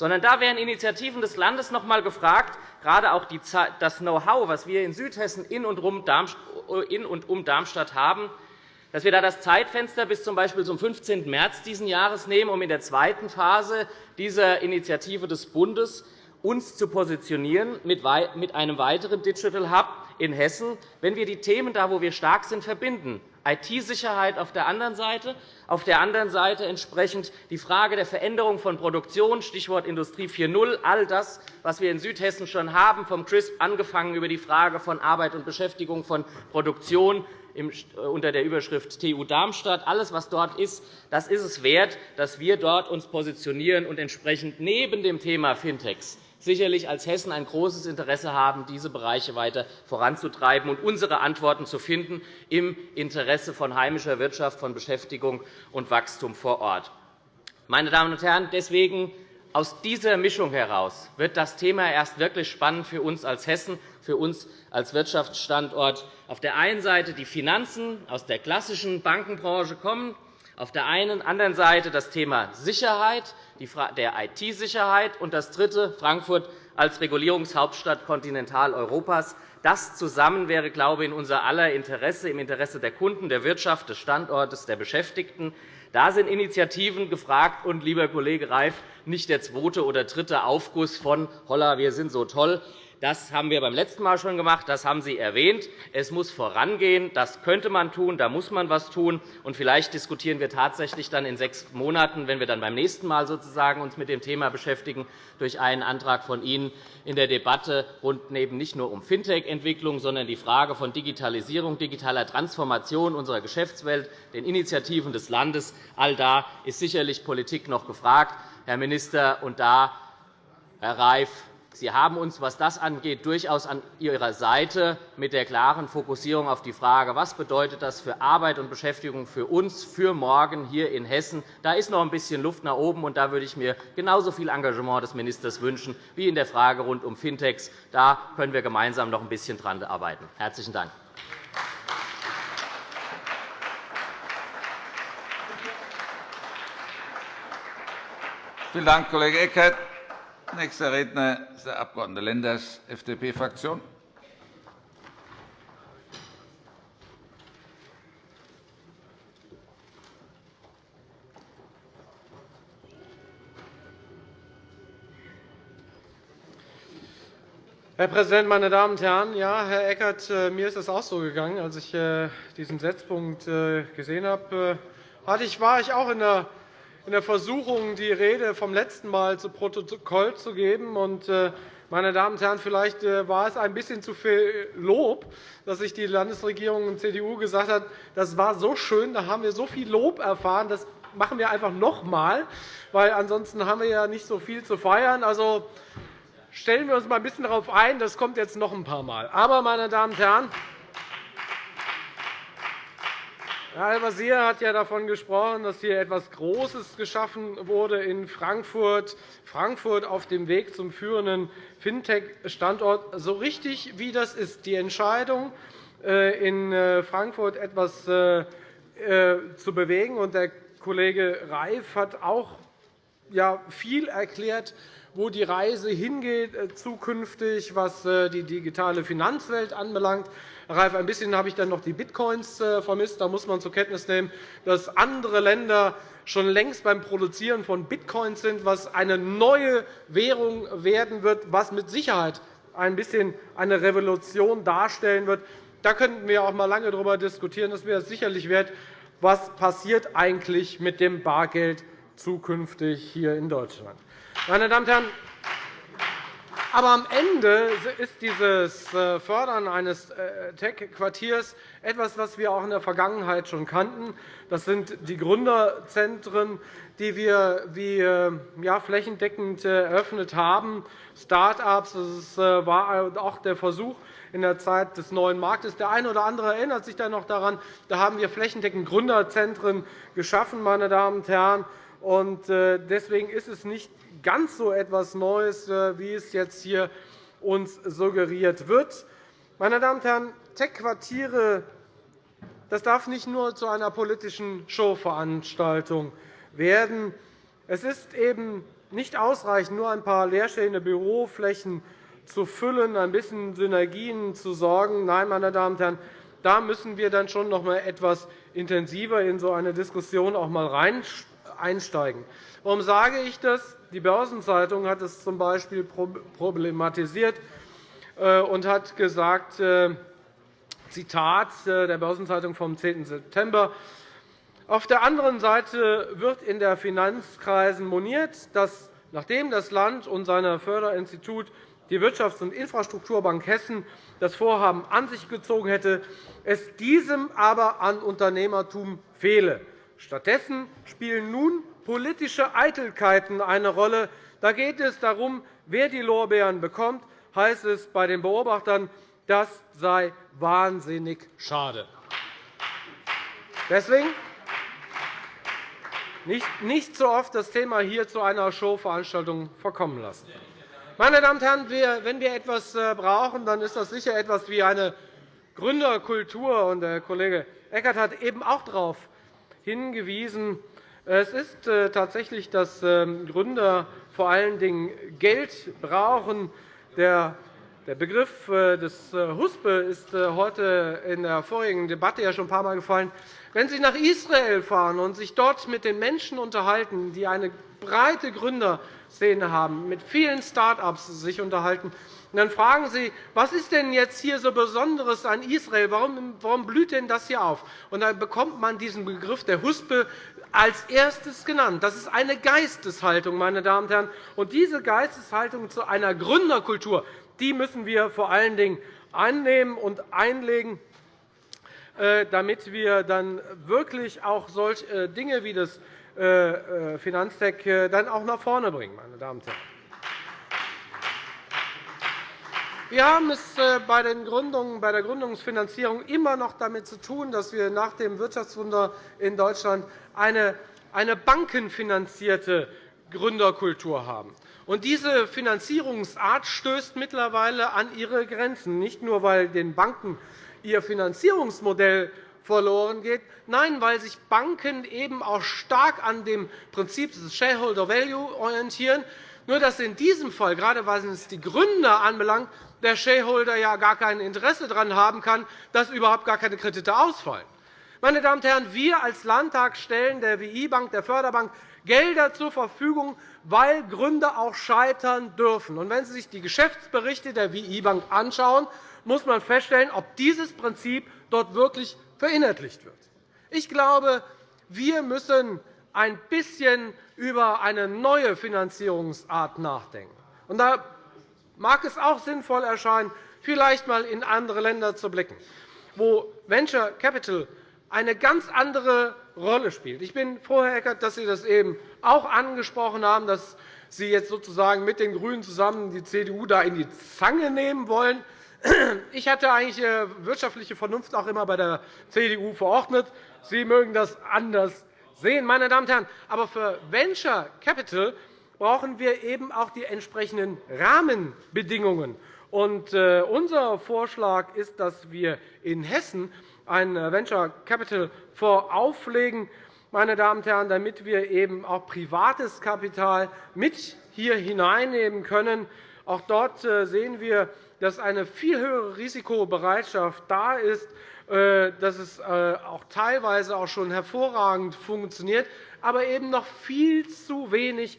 sondern da wären Initiativen des Landes noch einmal gefragt, gerade auch das Know-how, das wir in Südhessen in und um Darmstadt haben, dass wir da das Zeitfenster bis z. B. zum 15. März dieses Jahres nehmen, um in der zweiten Phase dieser Initiative des Bundes uns zu positionieren mit einem weiteren Digital Hub in Hessen, wenn wir die Themen da, wo wir stark sind, verbinden. IT-Sicherheit auf der einen Seite, auf der anderen Seite entsprechend die Frage der Veränderung von Produktion, Stichwort Industrie 4.0, all das, was wir in Südhessen schon haben, vom CRISP angefangen über die Frage von Arbeit und Beschäftigung, von Produktion unter der Überschrift TU Darmstadt. Alles, was dort ist, das ist es wert, dass wir uns dort positionieren und entsprechend neben dem Thema Fintechs sicherlich als Hessen ein großes Interesse haben, diese Bereiche weiter voranzutreiben und unsere Antworten zu finden im Interesse von heimischer Wirtschaft, von Beschäftigung und Wachstum vor Ort. Meine Damen und Herren, deswegen aus dieser Mischung heraus wird das Thema erst wirklich spannend für uns als Hessen, für uns als Wirtschaftsstandort. Auf der einen Seite die Finanzen aus der klassischen Bankenbranche kommen, auf der einen anderen Seite das Thema Sicherheit, der IT-Sicherheit, und das dritte Frankfurt als Regulierungshauptstadt Kontinentaleuropas. Das zusammen wäre, glaube ich, in unser aller Interesse, im Interesse der Kunden, der Wirtschaft, des Standortes, der Beschäftigten. Da sind Initiativen gefragt, und, lieber Kollege Reif, nicht der zweite oder dritte Aufguss von Holla, wir sind so toll, das haben wir beim letzten Mal schon gemacht. Das haben Sie erwähnt. Es muss vorangehen. Das könnte man tun. Da muss man etwas tun. Und vielleicht diskutieren wir tatsächlich dann in sechs Monaten, wenn wir dann beim nächsten Mal sozusagen uns mit dem Thema beschäftigen, durch einen Antrag von Ihnen in der Debatte rund eben nicht nur um Fintech-Entwicklung, sondern die Frage von Digitalisierung, digitaler Transformation unserer Geschäftswelt, den Initiativen des Landes. All da ist sicherlich Politik noch gefragt, Herr Minister. Und da, Herr Reif, Sie haben uns, was das angeht, durchaus an Ihrer Seite mit der klaren Fokussierung auf die Frage, was bedeutet das für Arbeit und Beschäftigung für uns, für morgen hier in Hessen. Da ist noch ein bisschen Luft nach oben, und da würde ich mir genauso viel Engagement des Ministers wünschen wie in der Frage rund um Fintechs. Da können wir gemeinsam noch ein bisschen daran arbeiten. – Herzlichen Dank. Vielen Dank, Kollege Eckert. Nächster Redner ist der Abg. Lenders, FDP-Fraktion. Herr Präsident, meine Damen und Herren! Ja, Herr Eckert, äh, mir ist es auch so gegangen. Als ich äh, diesen Setzpunkt äh, gesehen habe, war ich auch in der in der Versuchung, die Rede vom letzten Mal zu Protokoll zu geben. Äh, meine Damen und Herren, vielleicht äh, war es ein bisschen zu viel Lob, dass sich die Landesregierung und CDU gesagt hat, das war so schön, da haben wir so viel Lob erfahren, das machen wir einfach noch einmal, weil ansonsten haben wir ja nicht so viel zu feiern. Also stellen wir uns mal ein bisschen darauf ein, das kommt jetzt noch ein paar Mal. Aber, meine Damen und Herren, Herr Al-Wazir hat ja davon gesprochen, dass hier etwas Großes geschaffen wurde in Frankfurt, Frankfurt auf dem Weg zum führenden Fintech-Standort. So richtig wie das ist, die Entscheidung, äh, in äh, Frankfurt etwas äh, zu bewegen. Und der Kollege Reif hat auch viel erklärt, wo die Reise hingeht zukünftig, was die digitale Finanzwelt anbelangt. Reif, ein bisschen habe ich dann noch die Bitcoins äh, vermisst. Da muss man zur Kenntnis nehmen, dass andere Länder schon längst beim Produzieren von Bitcoins sind, was eine neue Währung werden wird, was mit Sicherheit ein bisschen eine Revolution darstellen wird. Da könnten wir auch einmal lange darüber diskutieren. Das wäre sicherlich wert, was passiert eigentlich mit dem Bargeld zukünftig hier in Deutschland. Meine Damen und Herren, aber am Ende ist dieses äh, Fördern eines äh, Tech-Quartiers etwas, was wir auch in der Vergangenheit schon kannten. Das sind die Gründerzentren, die wir wie, äh, ja, flächendeckend eröffnet haben, Start-ups. Das war auch der Versuch in der Zeit des neuen Marktes. Der eine oder andere erinnert sich da noch daran. Da haben wir flächendeckend Gründerzentren geschaffen, meine Damen und Herren. Deswegen ist es nicht ganz so etwas Neues, äh, wie es jetzt hier uns suggeriert wird. Meine Damen und Herren, Tech-Quartiere das darf nicht nur zu einer politischen Showveranstaltung werden. Es ist eben nicht ausreichend, nur ein paar leerstehende Büroflächen zu füllen, ein bisschen Synergien zu sorgen. Nein, meine Damen und Herren, da müssen wir dann schon noch einmal etwas intensiver in so eine Diskussion auch einmal einsteigen. Warum sage ich das? Die Börsenzeitung hat es z. B. problematisiert äh, und hat gesagt, äh, Zitat äh, der Börsenzeitung vom 10. September, auf der anderen Seite wird in der Finanzkreisen moniert, dass nachdem das Land und sein Förderinstitut die Wirtschafts- und Infrastrukturbank Hessen das Vorhaben an sich gezogen hätte, es diesem aber an Unternehmertum fehle. Stattdessen spielen nun politische Eitelkeiten eine Rolle. Da geht es darum, wer die Lorbeeren bekommt, heißt es bei den Beobachtern, das sei wahnsinnig schade. Deswegen nicht so oft das Thema hier zu einer Showveranstaltung verkommen lassen. Meine Damen und Herren, wenn wir etwas äh, brauchen, dann ist das sicher etwas wie eine Gründerkultur. Der Kollege Eckert hat eben auch darauf hingewiesen, es ist äh, tatsächlich, dass ähm, Gründer vor allen Dingen Geld brauchen. Der Begriff äh, des äh, Huspe ist heute in der vorigen Debatte ja schon ein paar Mal gefallen. Wenn Sie nach Israel fahren und sich dort mit den Menschen unterhalten, die eine breite Gründerszene haben, mit vielen Start-ups sich unterhalten, und dann fragen Sie, was ist denn jetzt hier so Besonderes an Israel? Warum, warum blüht denn das hier auf? Und dann bekommt man diesen Begriff der Huspe als erstes genannt. Das ist eine Geisteshaltung, meine Damen und Herren. Und diese Geisteshaltung zu einer Gründerkultur die müssen wir vor allen Dingen annehmen und einlegen, äh, damit wir dann wirklich auch solche äh, Dinge wie das äh, Finanztech dann auch nach vorne bringen. Meine Damen und Herren. Wir haben es bei, den Gründungen, bei der Gründungsfinanzierung immer noch damit zu tun, dass wir nach dem Wirtschaftswunder in Deutschland eine, eine bankenfinanzierte Gründerkultur haben. Und diese Finanzierungsart stößt mittlerweile an ihre Grenzen, nicht nur, weil den Banken ihr Finanzierungsmodell verloren geht, nein, weil sich Banken eben auch stark an dem Prinzip des Shareholder Value orientieren, nur dass in diesem Fall, gerade was es die Gründer anbelangt, der Shareholder ja gar kein Interesse daran haben kann, dass überhaupt gar keine Kredite ausfallen. Meine Damen und Herren, wir als Landtag stellen der WI-Bank, der Förderbank, Gelder zur Verfügung, weil Gründer auch scheitern dürfen. Und wenn Sie sich die Geschäftsberichte der WI-Bank anschauen, muss man feststellen, ob dieses Prinzip dort wirklich verinnerlicht wird. Ich glaube, wir müssen ein bisschen über eine neue Finanzierungsart nachdenken. da mag es auch sinnvoll erscheinen, vielleicht einmal in andere Länder zu blicken, wo Venture Capital eine ganz andere Rolle spielt. Ich bin froh, Herr Eckert, dass Sie das eben auch angesprochen haben, dass Sie jetzt sozusagen mit den GRÜNEN zusammen die CDU da in die Zange nehmen wollen. Ich hatte eigentlich äh, wirtschaftliche Vernunft auch immer bei der CDU verordnet. Sie mögen das anders sehen, meine Damen und Herren. Aber für Venture Capital brauchen wir eben auch die entsprechenden Rahmenbedingungen. Äh, unser Vorschlag ist, dass wir in Hessen ein Venture Capital Fonds auflegen, meine Damen und Herren, damit wir eben auch privates Kapital mit hier hineinnehmen können. Auch dort äh, sehen wir, dass eine viel höhere Risikobereitschaft da ist, äh, dass es äh, auch teilweise auch schon hervorragend funktioniert, aber eben noch viel zu wenig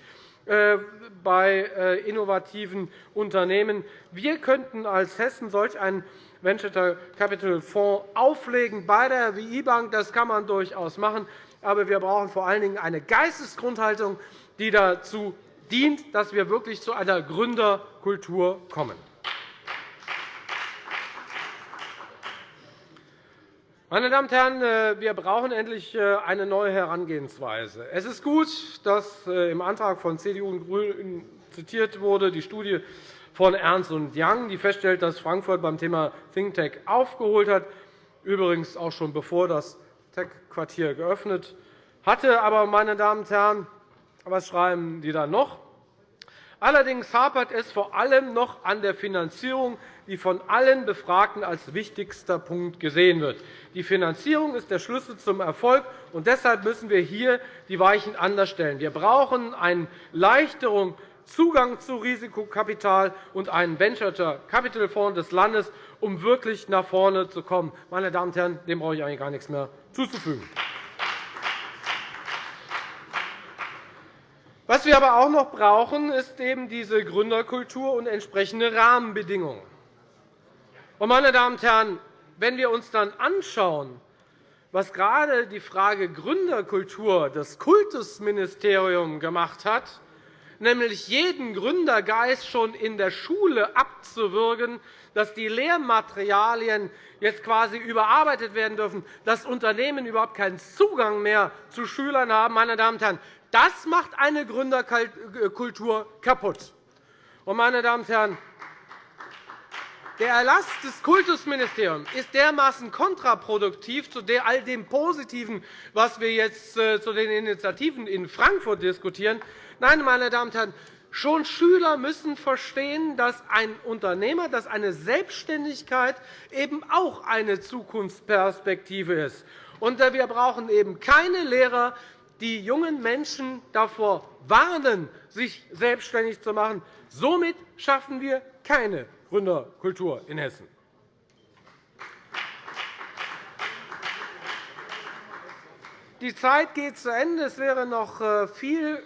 bei innovativen Unternehmen. Wir könnten als Hessen solch einen Venture Capital Fonds auflegen bei der WI Bank. Das kann man durchaus machen. Aber wir brauchen vor allen Dingen eine Geistesgrundhaltung, die dazu dient, dass wir wirklich zu einer Gründerkultur kommen. Meine Damen und Herren, äh, wir brauchen endlich äh, eine neue Herangehensweise. Es ist gut, dass äh, im Antrag von CDU und GRÜNEN zitiert wurde, die Studie von Ernst Young, die feststellt, dass Frankfurt beim Thema Think Tank aufgeholt hat, übrigens auch schon bevor das Tech-Quartier geöffnet hatte. Aber, meine Damen und Herren, was schreiben die dann noch? Allerdings hapert es vor allem noch an der Finanzierung, die von allen Befragten als wichtigster Punkt gesehen wird. Die Finanzierung ist der Schlüssel zum Erfolg, und deshalb müssen wir hier die Weichen anders stellen. Wir brauchen eine Leichterung Zugang zu Risikokapital und einen Venture Capital Fonds des Landes, um wirklich nach vorne zu kommen. Meine Damen und Herren, dem brauche ich eigentlich gar nichts mehr zuzufügen. Was wir aber auch noch brauchen, ist eben diese Gründerkultur und entsprechende Rahmenbedingungen. Meine Damen und Herren, wenn wir uns dann anschauen, was gerade die Frage Gründerkultur das Kultusministerium gemacht hat, nämlich jeden Gründergeist schon in der Schule abzuwürgen, dass die Lehrmaterialien jetzt quasi überarbeitet werden dürfen, dass Unternehmen überhaupt keinen Zugang mehr zu Schülern haben. Meine Damen und Herren, das macht eine Gründerkultur kaputt. Meine Damen und Herren, der Erlass des Kultusministeriums ist dermaßen kontraproduktiv zu all dem Positiven, was wir jetzt äh, zu den Initiativen in Frankfurt diskutieren, Nein, meine Damen und Herren, schon Schüler müssen verstehen, dass ein Unternehmer, dass eine Selbstständigkeit eben auch eine Zukunftsperspektive ist. Äh, wir brauchen eben keine Lehrer, die jungen Menschen davor warnen, sich selbstständig zu machen. Somit schaffen wir keine Gründerkultur in Hessen. Die Zeit geht zu Ende. Es wäre noch äh, viel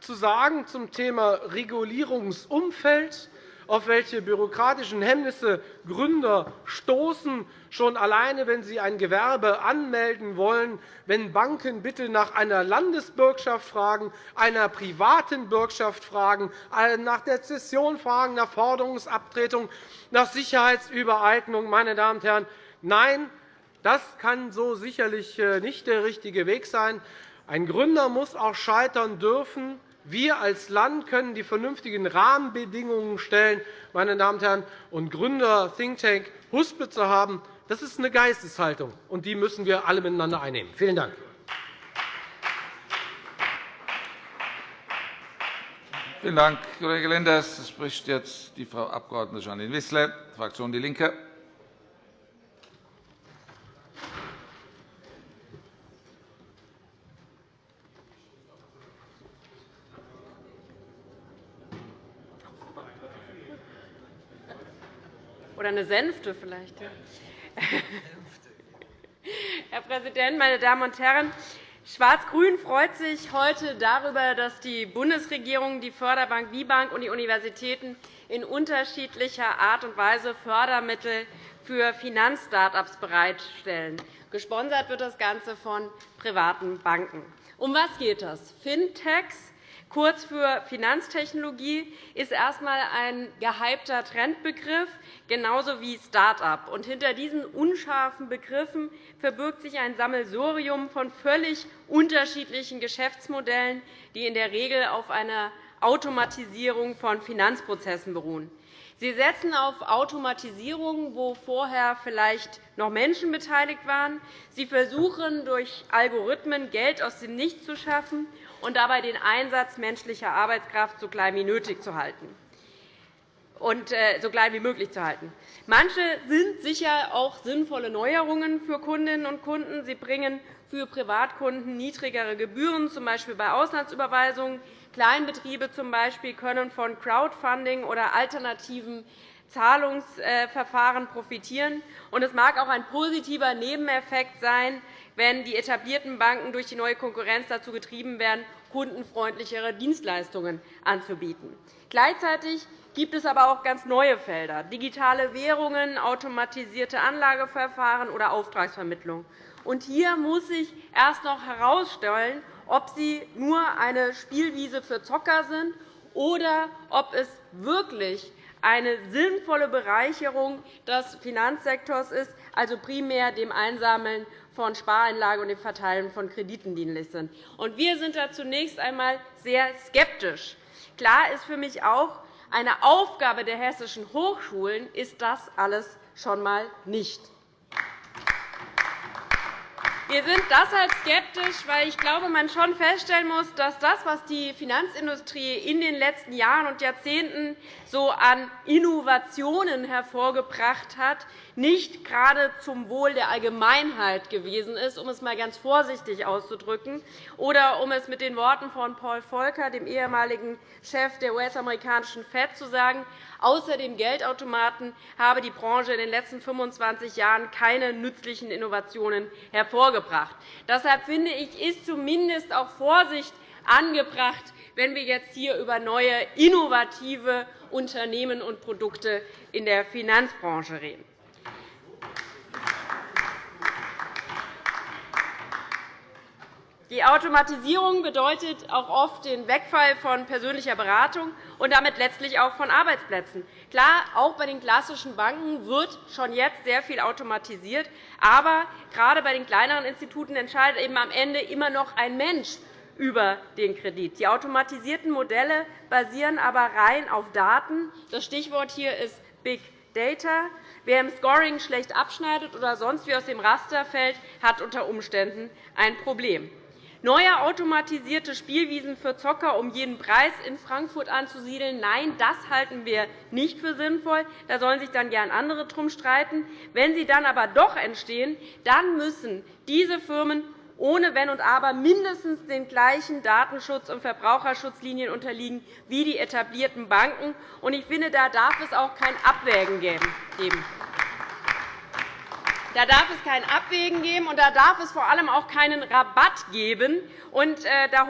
zu sagen zum Thema Regulierungsumfeld, auf welche bürokratischen Hemmnisse Gründer stoßen, schon alleine, wenn sie ein Gewerbe anmelden wollen, wenn Banken bitte nach einer Landesbürgschaft fragen, einer privaten Bürgschaft fragen, nach der Zession fragen, nach Forderungsabtretung, nach Sicherheitsübereignung. Meine Damen und Herren, nein, das kann so sicherlich äh, nicht der richtige Weg sein. Ein Gründer muss auch scheitern dürfen. Wir als Land können die vernünftigen Rahmenbedingungen stellen. Meine Damen und Herren, und Gründer Think Tank Huspe zu haben, das ist eine Geisteshaltung, und die müssen wir alle miteinander einnehmen. Vielen Dank. Vielen Dank, Kollege Lenders. Es spricht jetzt die Frau Abg. Janine Wissler, Fraktion DIE LINKE. Oder eine Sänfte vielleicht. Herr Präsident, meine Damen und Herren! Schwarz-Grün freut sich heute darüber, dass die Bundesregierung, die Förderbank WIBank und die Universitäten in unterschiedlicher Art und Weise Fördermittel für Finanz-Start-ups bereitstellen. Gesponsert wird das Ganze von privaten Banken. Um was geht das? Fintechs kurz für Finanztechnologie, ist erst einmal ein gehypter Trendbegriff, genauso wie Start-up. Hinter diesen unscharfen Begriffen verbirgt sich ein Sammelsurium von völlig unterschiedlichen Geschäftsmodellen, die in der Regel auf einer Automatisierung von Finanzprozessen beruhen. Sie setzen auf Automatisierung, wo vorher vielleicht noch Menschen beteiligt waren. Sie versuchen, durch Algorithmen Geld aus dem Nichts zu schaffen und dabei den Einsatz menschlicher Arbeitskraft so klein wie nötig zu halten. und äh, so klein wie möglich zu halten. Manche sind sicher auch sinnvolle Neuerungen für Kundinnen und Kunden. Sie bringen für Privatkunden niedrigere Gebühren, z. B. bei Auslandsüberweisungen. Kleinbetriebe z. B. können von Crowdfunding oder alternativen Zahlungsverfahren profitieren. Es mag auch ein positiver Nebeneffekt sein, wenn die etablierten Banken durch die neue Konkurrenz dazu getrieben werden, kundenfreundlichere Dienstleistungen anzubieten. Gleichzeitig gibt es aber auch ganz neue Felder, digitale Währungen, automatisierte Anlageverfahren oder Auftragsvermittlung. hier muss sich erst noch herausstellen, ob sie nur eine Spielwiese für Zocker sind oder ob es wirklich eine sinnvolle Bereicherung des Finanzsektors ist, also primär dem Einsammeln von Spareinlagen und dem Verteilen von Krediten dienlich sind. Wir sind da zunächst einmal sehr skeptisch. Klar ist für mich auch, eine Aufgabe der hessischen Hochschulen ist das alles schon einmal nicht. Wir sind deshalb skeptisch, weil ich glaube, man schon feststellen muss, dass das, was die Finanzindustrie in den letzten Jahren und Jahrzehnten so an Innovationen hervorgebracht hat, nicht gerade zum Wohl der Allgemeinheit gewesen ist, um es einmal ganz vorsichtig auszudrücken, oder um es mit den Worten von Paul Volcker, dem ehemaligen Chef der US-amerikanischen FED, zu sagen, außer dem Geldautomaten habe die Branche in den letzten 25 Jahren keine nützlichen Innovationen hervorgebracht. Deshalb finde ich, ist zumindest auch Vorsicht angebracht, wenn wir jetzt hier über neue innovative Unternehmen und Produkte in der Finanzbranche reden. Die Automatisierung bedeutet auch oft den Wegfall von persönlicher Beratung und damit letztlich auch von Arbeitsplätzen. Klar, auch bei den klassischen Banken wird schon jetzt sehr viel automatisiert. Aber gerade bei den kleineren Instituten entscheidet eben am Ende immer noch ein Mensch über den Kredit. Die automatisierten Modelle basieren aber rein auf Daten. Das Stichwort hier ist Big Data. Wer im Scoring schlecht abschneidet oder sonst wie aus dem Raster fällt, hat unter Umständen ein Problem. Neue automatisierte Spielwiesen für Zocker um jeden Preis in Frankfurt anzusiedeln, nein, das halten wir nicht für sinnvoll. Da sollen sich dann gern andere drum streiten. Wenn sie dann aber doch entstehen, dann müssen diese Firmen ohne Wenn und Aber mindestens den gleichen Datenschutz- und Verbraucherschutzlinien unterliegen wie die etablierten Banken. Ich finde, da darf es auch kein Abwägen geben. Da darf es kein Abwägen geben, und da darf es vor allem auch keinen Rabatt geben. Und, äh, da,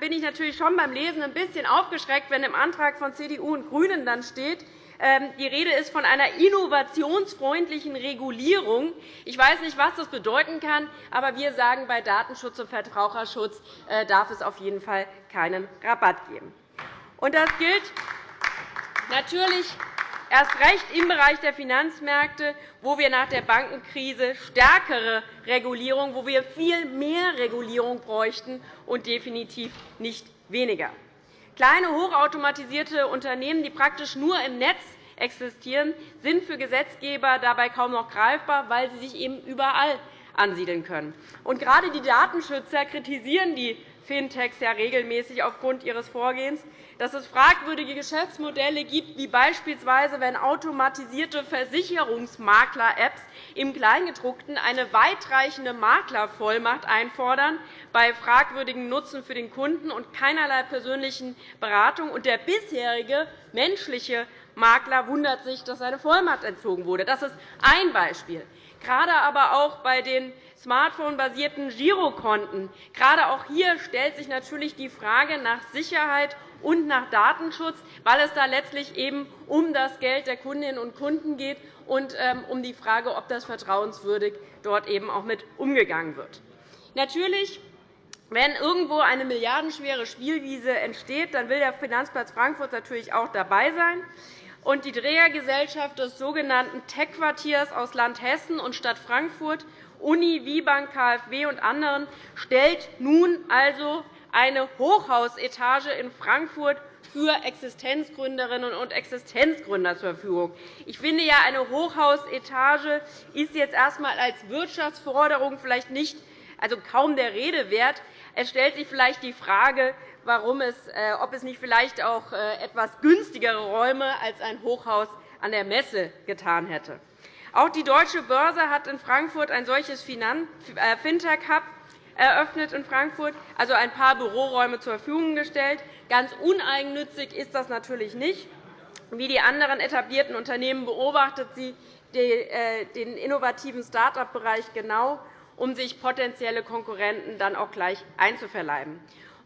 bin ich natürlich schon beim Lesen ein bisschen aufgeschreckt, wenn im Antrag von CDU und GRÜNEN dann steht, ähm, die Rede ist von einer innovationsfreundlichen Regulierung. Ich weiß nicht, was das bedeuten kann, aber wir sagen, bei Datenschutz und Verbraucherschutz äh, darf es auf jeden Fall keinen Rabatt geben. Und das gilt natürlich erst recht im Bereich der Finanzmärkte, wo wir nach der Bankenkrise stärkere Regulierung, wo wir viel mehr Regulierung bräuchten und definitiv nicht weniger. Kleine, hochautomatisierte Unternehmen, die praktisch nur im Netz existieren, sind für Gesetzgeber dabei kaum noch greifbar, weil sie sich eben überall ansiedeln können. Und gerade die Datenschützer kritisieren die Fintechs ja regelmäßig aufgrund ihres Vorgehens dass es fragwürdige Geschäftsmodelle gibt, wie beispielsweise, wenn automatisierte Versicherungsmakler-Apps im Kleingedruckten eine weitreichende Maklervollmacht einfordern bei fragwürdigem Nutzen für den Kunden und keinerlei persönlichen Beratung. Und der bisherige menschliche Makler wundert sich, dass seine Vollmacht entzogen wurde. Das ist ein Beispiel. Gerade aber auch bei den smartphone-basierten Girokonten. Gerade auch hier stellt sich natürlich die Frage nach Sicherheit und nach Datenschutz, weil es da letztlich eben um das Geld der Kundinnen und Kunden geht und ähm, um die Frage, ob das vertrauenswürdig dort eben auch mit umgegangen wird. Natürlich wenn irgendwo eine milliardenschwere Spielwiese entsteht, dann will der Finanzplatz Frankfurt natürlich auch dabei sein. Und die Trägergesellschaft des sogenannten Tech-Quartiers aus Land Hessen und Stadt Frankfurt, Uni, WIBank, KfW und anderen stellt nun also eine Hochhausetage in Frankfurt für Existenzgründerinnen und Existenzgründer zur Verfügung. Ich finde ja, eine Hochhausetage ist jetzt erst einmal als Wirtschaftsförderung vielleicht nicht, also kaum der Rede wert. Es stellt sich vielleicht die Frage, warum es, äh, ob es nicht vielleicht auch äh, etwas günstigere Räume als ein Hochhaus an der Messe getan hätte. Auch die Deutsche Börse hat in Frankfurt ein solches Fintech-Hub eröffnet in Frankfurt, also ein paar Büroräume zur Verfügung gestellt. Ganz uneigennützig ist das natürlich nicht. Wie die anderen etablierten Unternehmen beobachtet sie äh, den innovativen Start-up-Bereich genau, um sich potenzielle Konkurrenten dann auch gleich einzuverleiben.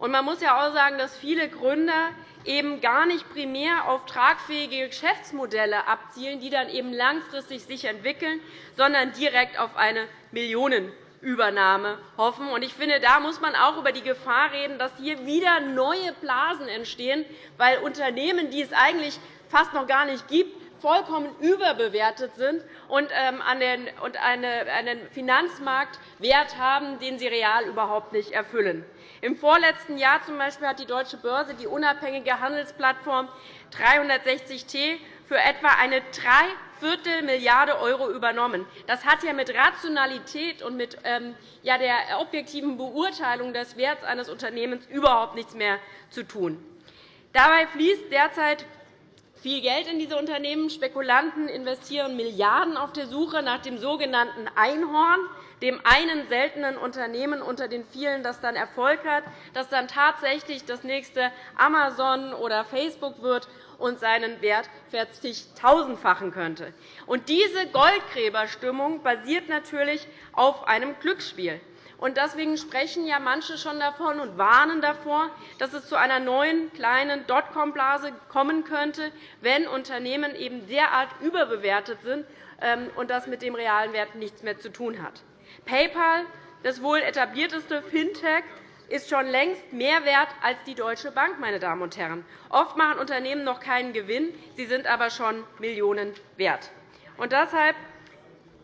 Man muss ja auch sagen, dass viele Gründer eben gar nicht primär auf tragfähige Geschäftsmodelle abzielen, die dann eben langfristig sich entwickeln, sondern direkt auf eine Millionenübernahme hoffen. Ich finde, da muss man auch über die Gefahr reden, dass hier wieder neue Blasen entstehen, weil Unternehmen, die es eigentlich fast noch gar nicht gibt, vollkommen überbewertet sind und ähm, einen Finanzmarktwert haben, den sie real überhaupt nicht erfüllen. Im vorletzten Jahr zum Beispiel hat die Deutsche Börse die unabhängige Handelsplattform 360T für etwa eine Dreiviertel Milliarde € übernommen. Das hat ja mit Rationalität und mit ähm, der objektiven Beurteilung des Werts eines Unternehmens überhaupt nichts mehr zu tun. Dabei fließt derzeit viel Geld in diese Unternehmen. Spekulanten investieren Milliarden auf der Suche nach dem sogenannten Einhorn, dem einen seltenen Unternehmen unter den vielen, das dann Erfolg hat, das dann tatsächlich das nächste Amazon oder Facebook wird und seinen Wert verzigtausendfachen könnte. Diese Goldgräberstimmung basiert natürlich auf einem Glücksspiel. Deswegen sprechen ja manche schon davon und warnen davor, dass es zu einer neuen kleinen Dotcom-Blase kommen könnte, wenn Unternehmen eben derart überbewertet sind ähm, und das mit dem realen Wert nichts mehr zu tun hat. PayPal, das wohl etablierteste Fintech, ist schon längst mehr wert als die Deutsche Bank. Meine Damen und Herren. Oft machen Unternehmen noch keinen Gewinn, sie sind aber schon Millionen wert. Und deshalb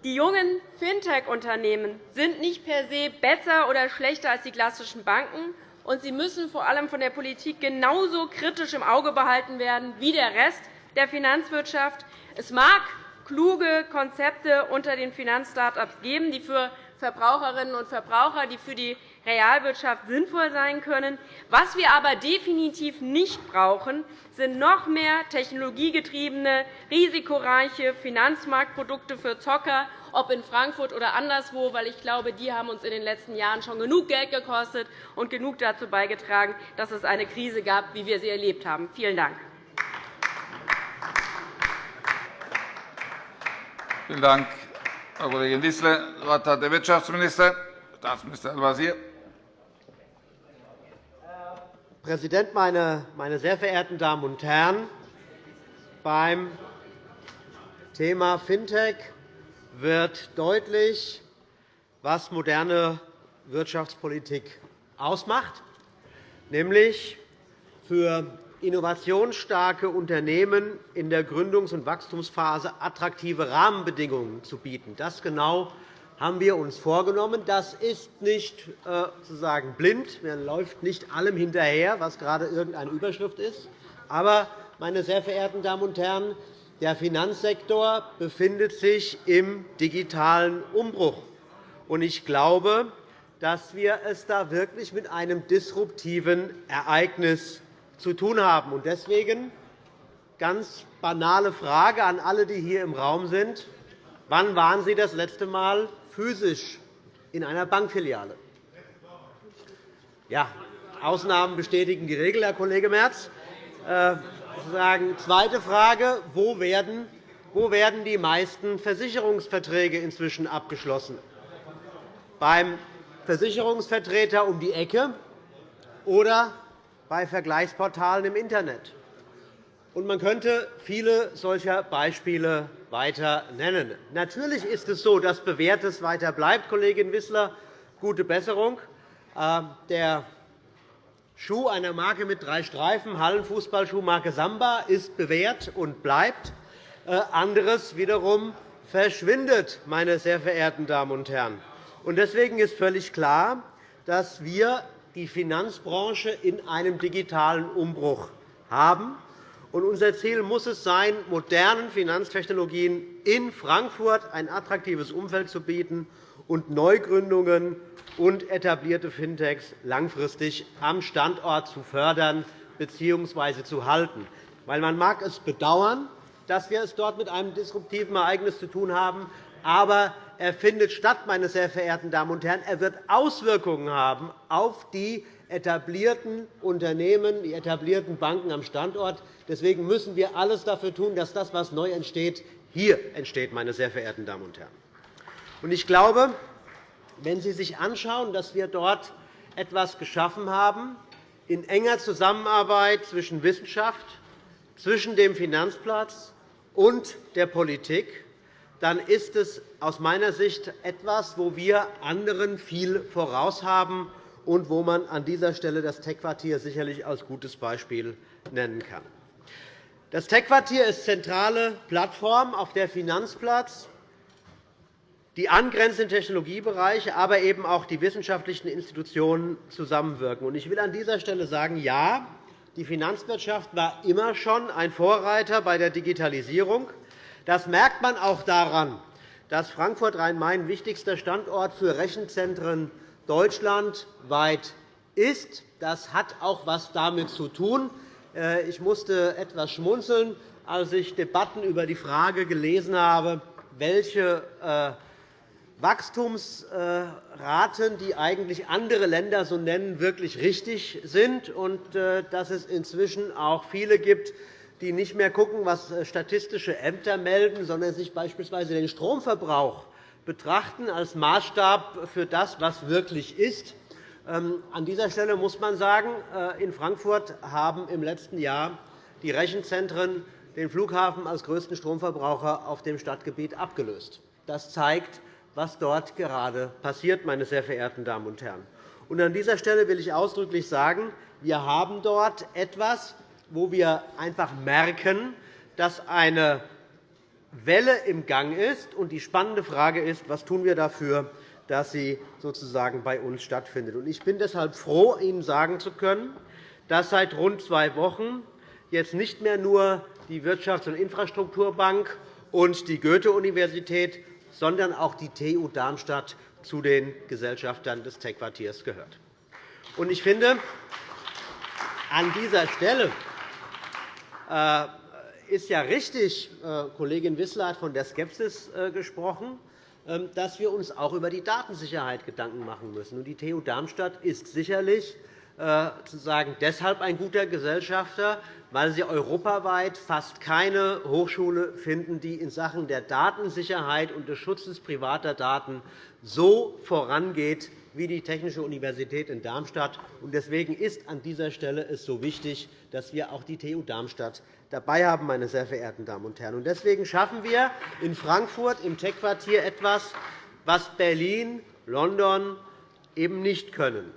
die jungen Fintech-Unternehmen sind nicht per se besser oder schlechter als die klassischen Banken, und sie müssen vor allem von der Politik genauso kritisch im Auge behalten werden wie der Rest der Finanzwirtschaft. Es mag kluge Konzepte unter den Finanz-Start-ups geben, die für Verbraucherinnen und Verbraucher, die für die Realwirtschaft sinnvoll sein können. Was wir aber definitiv nicht brauchen, sind noch mehr technologiegetriebene, risikoreiche Finanzmarktprodukte für Zocker, ob in Frankfurt oder anderswo, weil ich glaube, die haben uns in den letzten Jahren schon genug Geld gekostet und genug dazu beigetragen, dass es eine Krise gab, wie wir sie erlebt haben. Vielen Dank. Vielen Dank, Frau Kollegin Wissler. Das Wort hat der Wirtschaftsminister, Staatsminister Al-Wazir. Präsident, meine sehr verehrten Damen und Herren! Beim Thema Fintech wird deutlich, was moderne Wirtschaftspolitik ausmacht, nämlich für innovationsstarke Unternehmen in der Gründungs- und Wachstumsphase attraktive Rahmenbedingungen zu bieten. Das genau haben wir uns vorgenommen. Das ist nicht äh, sozusagen blind. Man läuft nicht allem hinterher, was gerade irgendeine Überschrift ist. Aber, meine sehr verehrten Damen und Herren, der Finanzsektor befindet sich im digitalen Umbruch. Ich glaube, dass wir es da wirklich mit einem disruptiven Ereignis zu tun haben. Deswegen ganz banale Frage an alle, die hier im Raum sind. Wann waren Sie das letzte Mal physisch in einer Bankfiliale. Ja, Ausnahmen bestätigen die Regel, Herr Kollege Merz. Äh, zweite Frage. Wo werden, wo werden die meisten Versicherungsverträge inzwischen abgeschlossen? Beim Versicherungsvertreter um die Ecke oder bei Vergleichsportalen im Internet? Man könnte viele solcher Beispiele weiter nennen. Natürlich ist es so, dass Bewährtes weiter bleibt, Kollegin Wissler. Gute Besserung. Ähm, der Schuh einer Marke mit drei Streifen, Hallenfußballschuhmarke Samba, ist bewährt und bleibt. Äh, anderes wiederum verschwindet, meine sehr verehrten Damen und Herren. Deswegen ist völlig klar, dass wir die Finanzbranche in einem digitalen Umbruch haben. Unser Ziel muss es sein, modernen Finanztechnologien in Frankfurt ein attraktives Umfeld zu bieten und Neugründungen und etablierte Fintechs langfristig am Standort zu fördern bzw. zu halten. man mag es bedauern, dass wir es dort mit einem disruptiven Ereignis zu tun haben, aber er findet statt, meine sehr verehrten Damen und Herren. Er wird Auswirkungen haben auf die etablierten Unternehmen, die etablierten Banken am Standort. Deswegen müssen wir alles dafür tun, dass das, was neu entsteht, hier entsteht, meine sehr verehrten Damen und Herren. Ich glaube, wenn Sie sich anschauen, dass wir dort etwas geschaffen haben, in enger Zusammenarbeit zwischen Wissenschaft, zwischen dem Finanzplatz und der Politik, dann ist es aus meiner Sicht etwas, wo wir anderen viel voraus haben und wo man an dieser Stelle das Tech-Quartier sicherlich als gutes Beispiel nennen kann. Das Tech-Quartier ist zentrale Plattform, auf der Finanzplatz, die angrenzenden Technologiebereiche, aber eben auch die wissenschaftlichen Institutionen zusammenwirken. Ich will an dieser Stelle sagen, ja, die Finanzwirtschaft war immer schon ein Vorreiter bei der Digitalisierung. Das merkt man auch daran, dass Frankfurt Rhein-Main wichtigster Standort für Rechenzentren deutschlandweit ist. Das hat auch etwas damit zu tun. Äh, ich musste etwas schmunzeln, als ich Debatten über die Frage gelesen habe, welche äh, Wachstumsraten, die eigentlich andere Länder so nennen, wirklich richtig sind, und äh, dass es inzwischen auch viele gibt, die nicht mehr schauen, was äh, statistische Ämter melden, sondern sich beispielsweise den Stromverbrauch betrachten als Maßstab für das, was wirklich ist. Ähm, an dieser Stelle muss man sagen, äh, in Frankfurt haben im letzten Jahr die Rechenzentren den Flughafen als größten Stromverbraucher auf dem Stadtgebiet abgelöst. Das zeigt, was dort gerade passiert, meine sehr verehrten Damen und Herren. An dieser Stelle will ich ausdrücklich sagen, wir haben dort etwas, wo wir einfach merken, dass eine Welle im Gang ist. Und die spannende Frage ist, was tun wir dafür, dass sie sozusagen bei uns stattfindet. Ich bin deshalb froh, Ihnen sagen zu können, dass seit rund zwei Wochen jetzt nicht mehr nur die Wirtschafts- und Infrastrukturbank und die Goethe-Universität, sondern auch die TU Darmstadt zu den Gesellschaftern des Tech-Quartiers gehört. Ich finde, an dieser Stelle ist ja richtig, äh, Kollegin Wissler hat von der Skepsis äh, gesprochen, ähm, dass wir uns auch über die Datensicherheit Gedanken machen müssen. Die TU Darmstadt ist sicherlich sozusagen deshalb ein guter Gesellschafter, weil Sie europaweit fast keine Hochschule finden, die in Sachen der Datensicherheit und des Schutzes privater Daten so vorangeht wie die Technische Universität in Darmstadt. Deswegen ist es an dieser Stelle so wichtig, dass wir auch die TU Darmstadt dabei haben, meine sehr verehrten Damen und Herren. Deswegen schaffen wir in Frankfurt im Tech-Quartier etwas, was Berlin, London eben nicht können.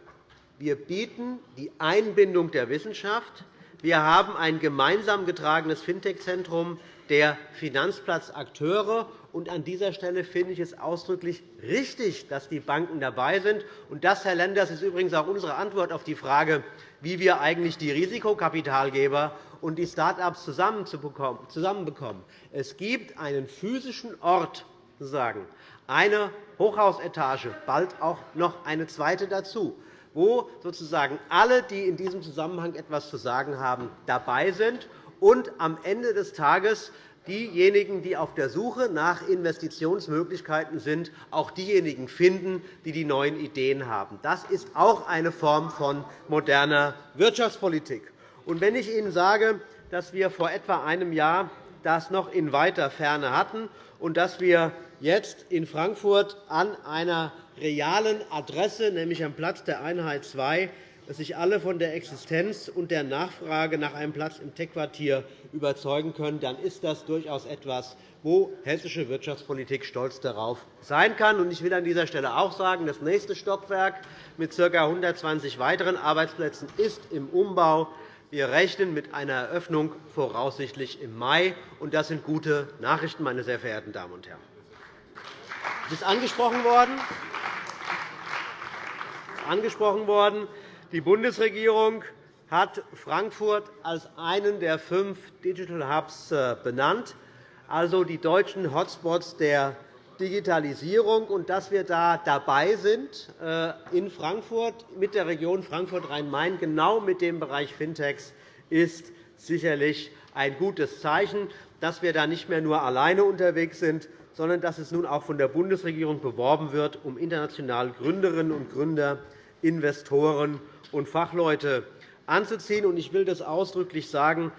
Wir bieten die Einbindung der Wissenschaft. Wir haben ein gemeinsam getragenes Fintech-Zentrum der Finanzplatzakteure an dieser Stelle finde ich es ausdrücklich richtig, dass die Banken dabei sind. Das, Herr Lenders, ist übrigens auch unsere Antwort auf die Frage, wie wir eigentlich die Risikokapitalgeber und die Start-ups zusammenbekommen. Es gibt einen physischen Ort, sozusagen, eine Hochhausetage, bald auch noch eine zweite dazu, wo sozusagen alle, die in diesem Zusammenhang etwas zu sagen haben, dabei sind und am Ende des Tages diejenigen, die auf der Suche nach Investitionsmöglichkeiten sind, auch diejenigen finden, die die neuen Ideen haben. Das ist auch eine Form von moderner Wirtschaftspolitik. Und wenn ich Ihnen sage, dass wir vor etwa einem Jahr das noch in weiter Ferne hatten und dass wir jetzt in Frankfurt an einer realen Adresse, nämlich am Platz der Einheit 2, dass sich alle von der Existenz und der Nachfrage nach einem Platz im Tech-Quartier überzeugen können, dann ist das durchaus etwas, wo hessische Wirtschaftspolitik stolz darauf sein kann. Ich will an dieser Stelle auch sagen, das nächste Stockwerk mit ca. 120 weiteren Arbeitsplätzen ist im Umbau. Wir rechnen mit einer Eröffnung voraussichtlich im Mai. Das sind gute Nachrichten, meine sehr verehrten Damen und Herren. Es ist angesprochen worden. Die Bundesregierung hat Frankfurt als einen der fünf Digital Hubs äh, benannt, also die deutschen Hotspots der Digitalisierung. Und dass wir da dabei sind äh, in Frankfurt mit der Region Frankfurt-Rhein-Main genau mit dem Bereich Fintechs ist sicherlich ein gutes Zeichen, dass wir da nicht mehr nur alleine unterwegs sind, sondern dass es nun auch von der Bundesregierung beworben wird, um international Gründerinnen und Gründer, Investoren und Fachleute anzuziehen. Ich will das ausdrücklich sagen.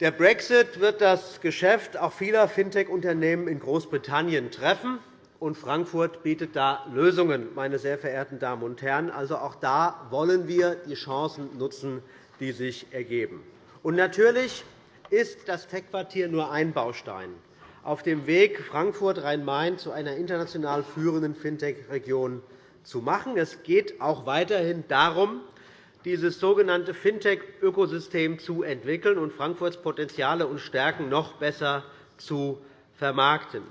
Der Brexit wird das Geschäft auch vieler Fintech-Unternehmen in Großbritannien treffen, und Frankfurt bietet da Lösungen, meine sehr verehrten Damen und Herren. Also auch da wollen wir die Chancen nutzen, die sich ergeben. Und natürlich ist das Tech-Quartier nur ein Baustein auf dem Weg, Frankfurt Rhein-Main zu einer international führenden Fintech-Region zu machen. Es geht auch weiterhin darum, dieses sogenannte Fintech-Ökosystem zu entwickeln und Frankfurts Potenziale und Stärken noch besser zu vermarkten.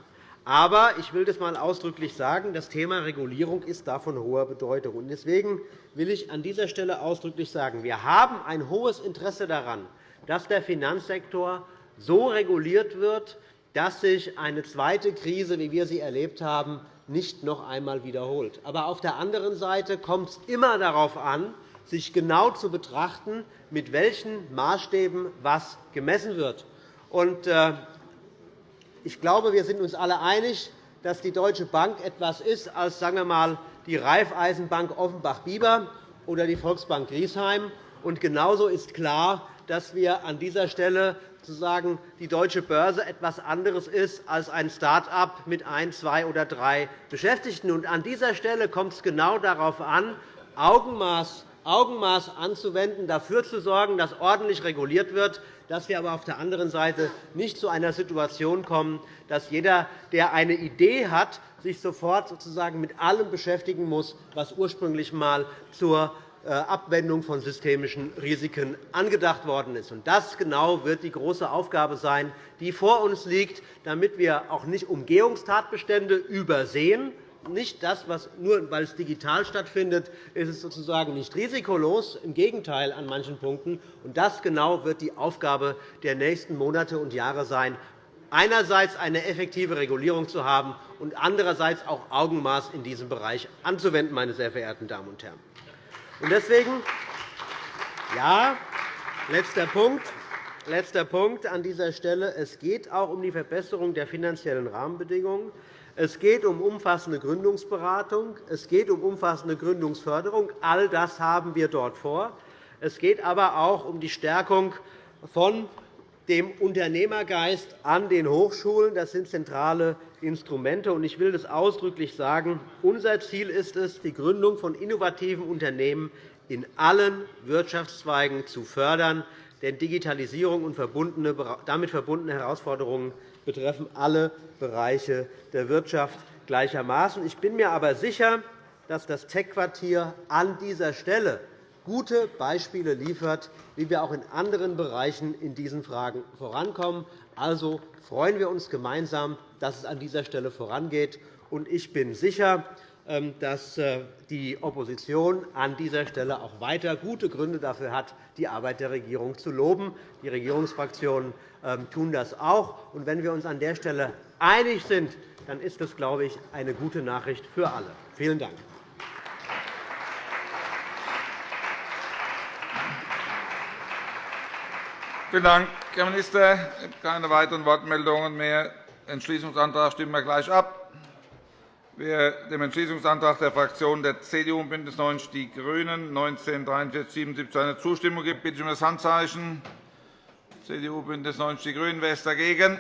Aber ich will das einmal ausdrücklich sagen, das Thema Regulierung ist davon hoher Bedeutung. Deswegen will ich an dieser Stelle ausdrücklich sagen, wir haben ein hohes Interesse daran, dass der Finanzsektor so reguliert wird, dass sich eine zweite Krise, wie wir sie erlebt haben, nicht noch einmal wiederholt. Aber auf der anderen Seite kommt es immer darauf an, sich genau zu betrachten, mit welchen Maßstäben was gemessen wird. Äh, ich glaube, wir sind uns alle einig, dass die Deutsche Bank etwas ist als sagen wir mal, die Raiffeisenbank Offenbach-Bieber oder die Volksbank Griesheim. Genauso ist klar, dass wir an dieser Stelle sozusagen die deutsche Börse etwas anderes ist als ein Start-up mit ein, zwei oder drei Beschäftigten. Und an dieser Stelle kommt es genau darauf an, Augenmaß, Augenmaß anzuwenden, dafür zu sorgen, dass ordentlich reguliert wird, dass wir aber auf der anderen Seite nicht zu einer Situation kommen, dass jeder, der eine Idee hat, sich sofort sozusagen mit allem beschäftigen muss, was ursprünglich einmal zur Abwendung von systemischen Risiken angedacht worden ist. Das genau wird die große Aufgabe sein, die vor uns liegt, damit wir auch nicht Umgehungstatbestände übersehen. Nicht das, was nur weil es digital stattfindet, ist es sozusagen nicht risikolos. Im Gegenteil an manchen Punkten. das genau wird die Aufgabe der nächsten Monate und Jahre sein, einerseits eine effektive Regulierung zu haben und andererseits auch Augenmaß in diesem Bereich anzuwenden, meine sehr verehrten Damen und Herren. Deswegen, ja, letzter Punkt, letzter Punkt an dieser Stelle. Es geht auch um die Verbesserung der finanziellen Rahmenbedingungen. Es geht um umfassende Gründungsberatung. Es geht um umfassende Gründungsförderung. All das haben wir dort vor. Es geht aber auch um die Stärkung von dem Unternehmergeist an den Hochschulen. Das sind zentrale Instrumente. Ich will das ausdrücklich sagen. Unser Ziel ist es, die Gründung von innovativen Unternehmen in allen Wirtschaftszweigen zu fördern. Denn Digitalisierung und damit verbundene Herausforderungen betreffen alle Bereiche der Wirtschaft gleichermaßen. Ich bin mir aber sicher, dass das Tech-Quartier an dieser Stelle gute Beispiele liefert, wie wir auch in anderen Bereichen in diesen Fragen vorankommen. Also freuen wir uns gemeinsam, dass es an dieser Stelle vorangeht. Ich bin sicher, ähm, dass äh, die Opposition an dieser Stelle auch weiter gute Gründe dafür hat, die Arbeit der Regierung zu loben. Die Regierungsfraktionen ähm, tun das auch. wenn wir uns an der Stelle einig sind, dann ist das, glaube ich, eine gute Nachricht für alle. Vielen Dank. Vielen Dank, Herr Minister. Keine weiteren Wortmeldungen mehr. Entschließungsantrag stimmen wir gleich ab. Wer dem Entschließungsantrag der Fraktionen der CDU und BÜNDNIS 90 die GRÜNEN 19 4377 eine Zustimmung gibt, bitte ich um das Handzeichen. CDU, BÜNDNIS 90 die GRÜNEN. Wer ist dagegen?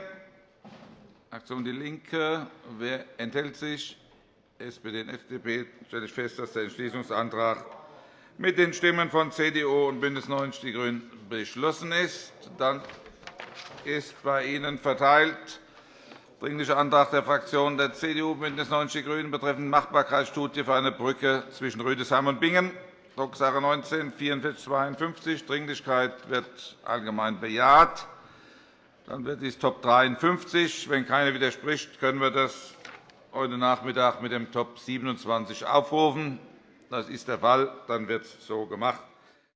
Fraktion DIE LINKE. Wer enthält sich? SPD und FDP stelle ich fest, dass der Entschließungsantrag mit den Stimmen von CDU und BÜNDNIS 90 die GRÜNEN beschlossen ist. Dann ist bei Ihnen verteilt Dringlicher Antrag der Fraktionen der CDU, BÜNDNIS 90 die GRÜNEN betreffend Machbarkeitsstudie für eine Brücke zwischen Rüdesheim und Bingen, Drucksache 19 4452. Dringlichkeit wird allgemein bejaht. Dann wird dies Top 53. Wenn keiner widerspricht, können wir das heute Nachmittag mit dem Top 27 aufrufen. Das ist der Fall. Dann wird es so gemacht.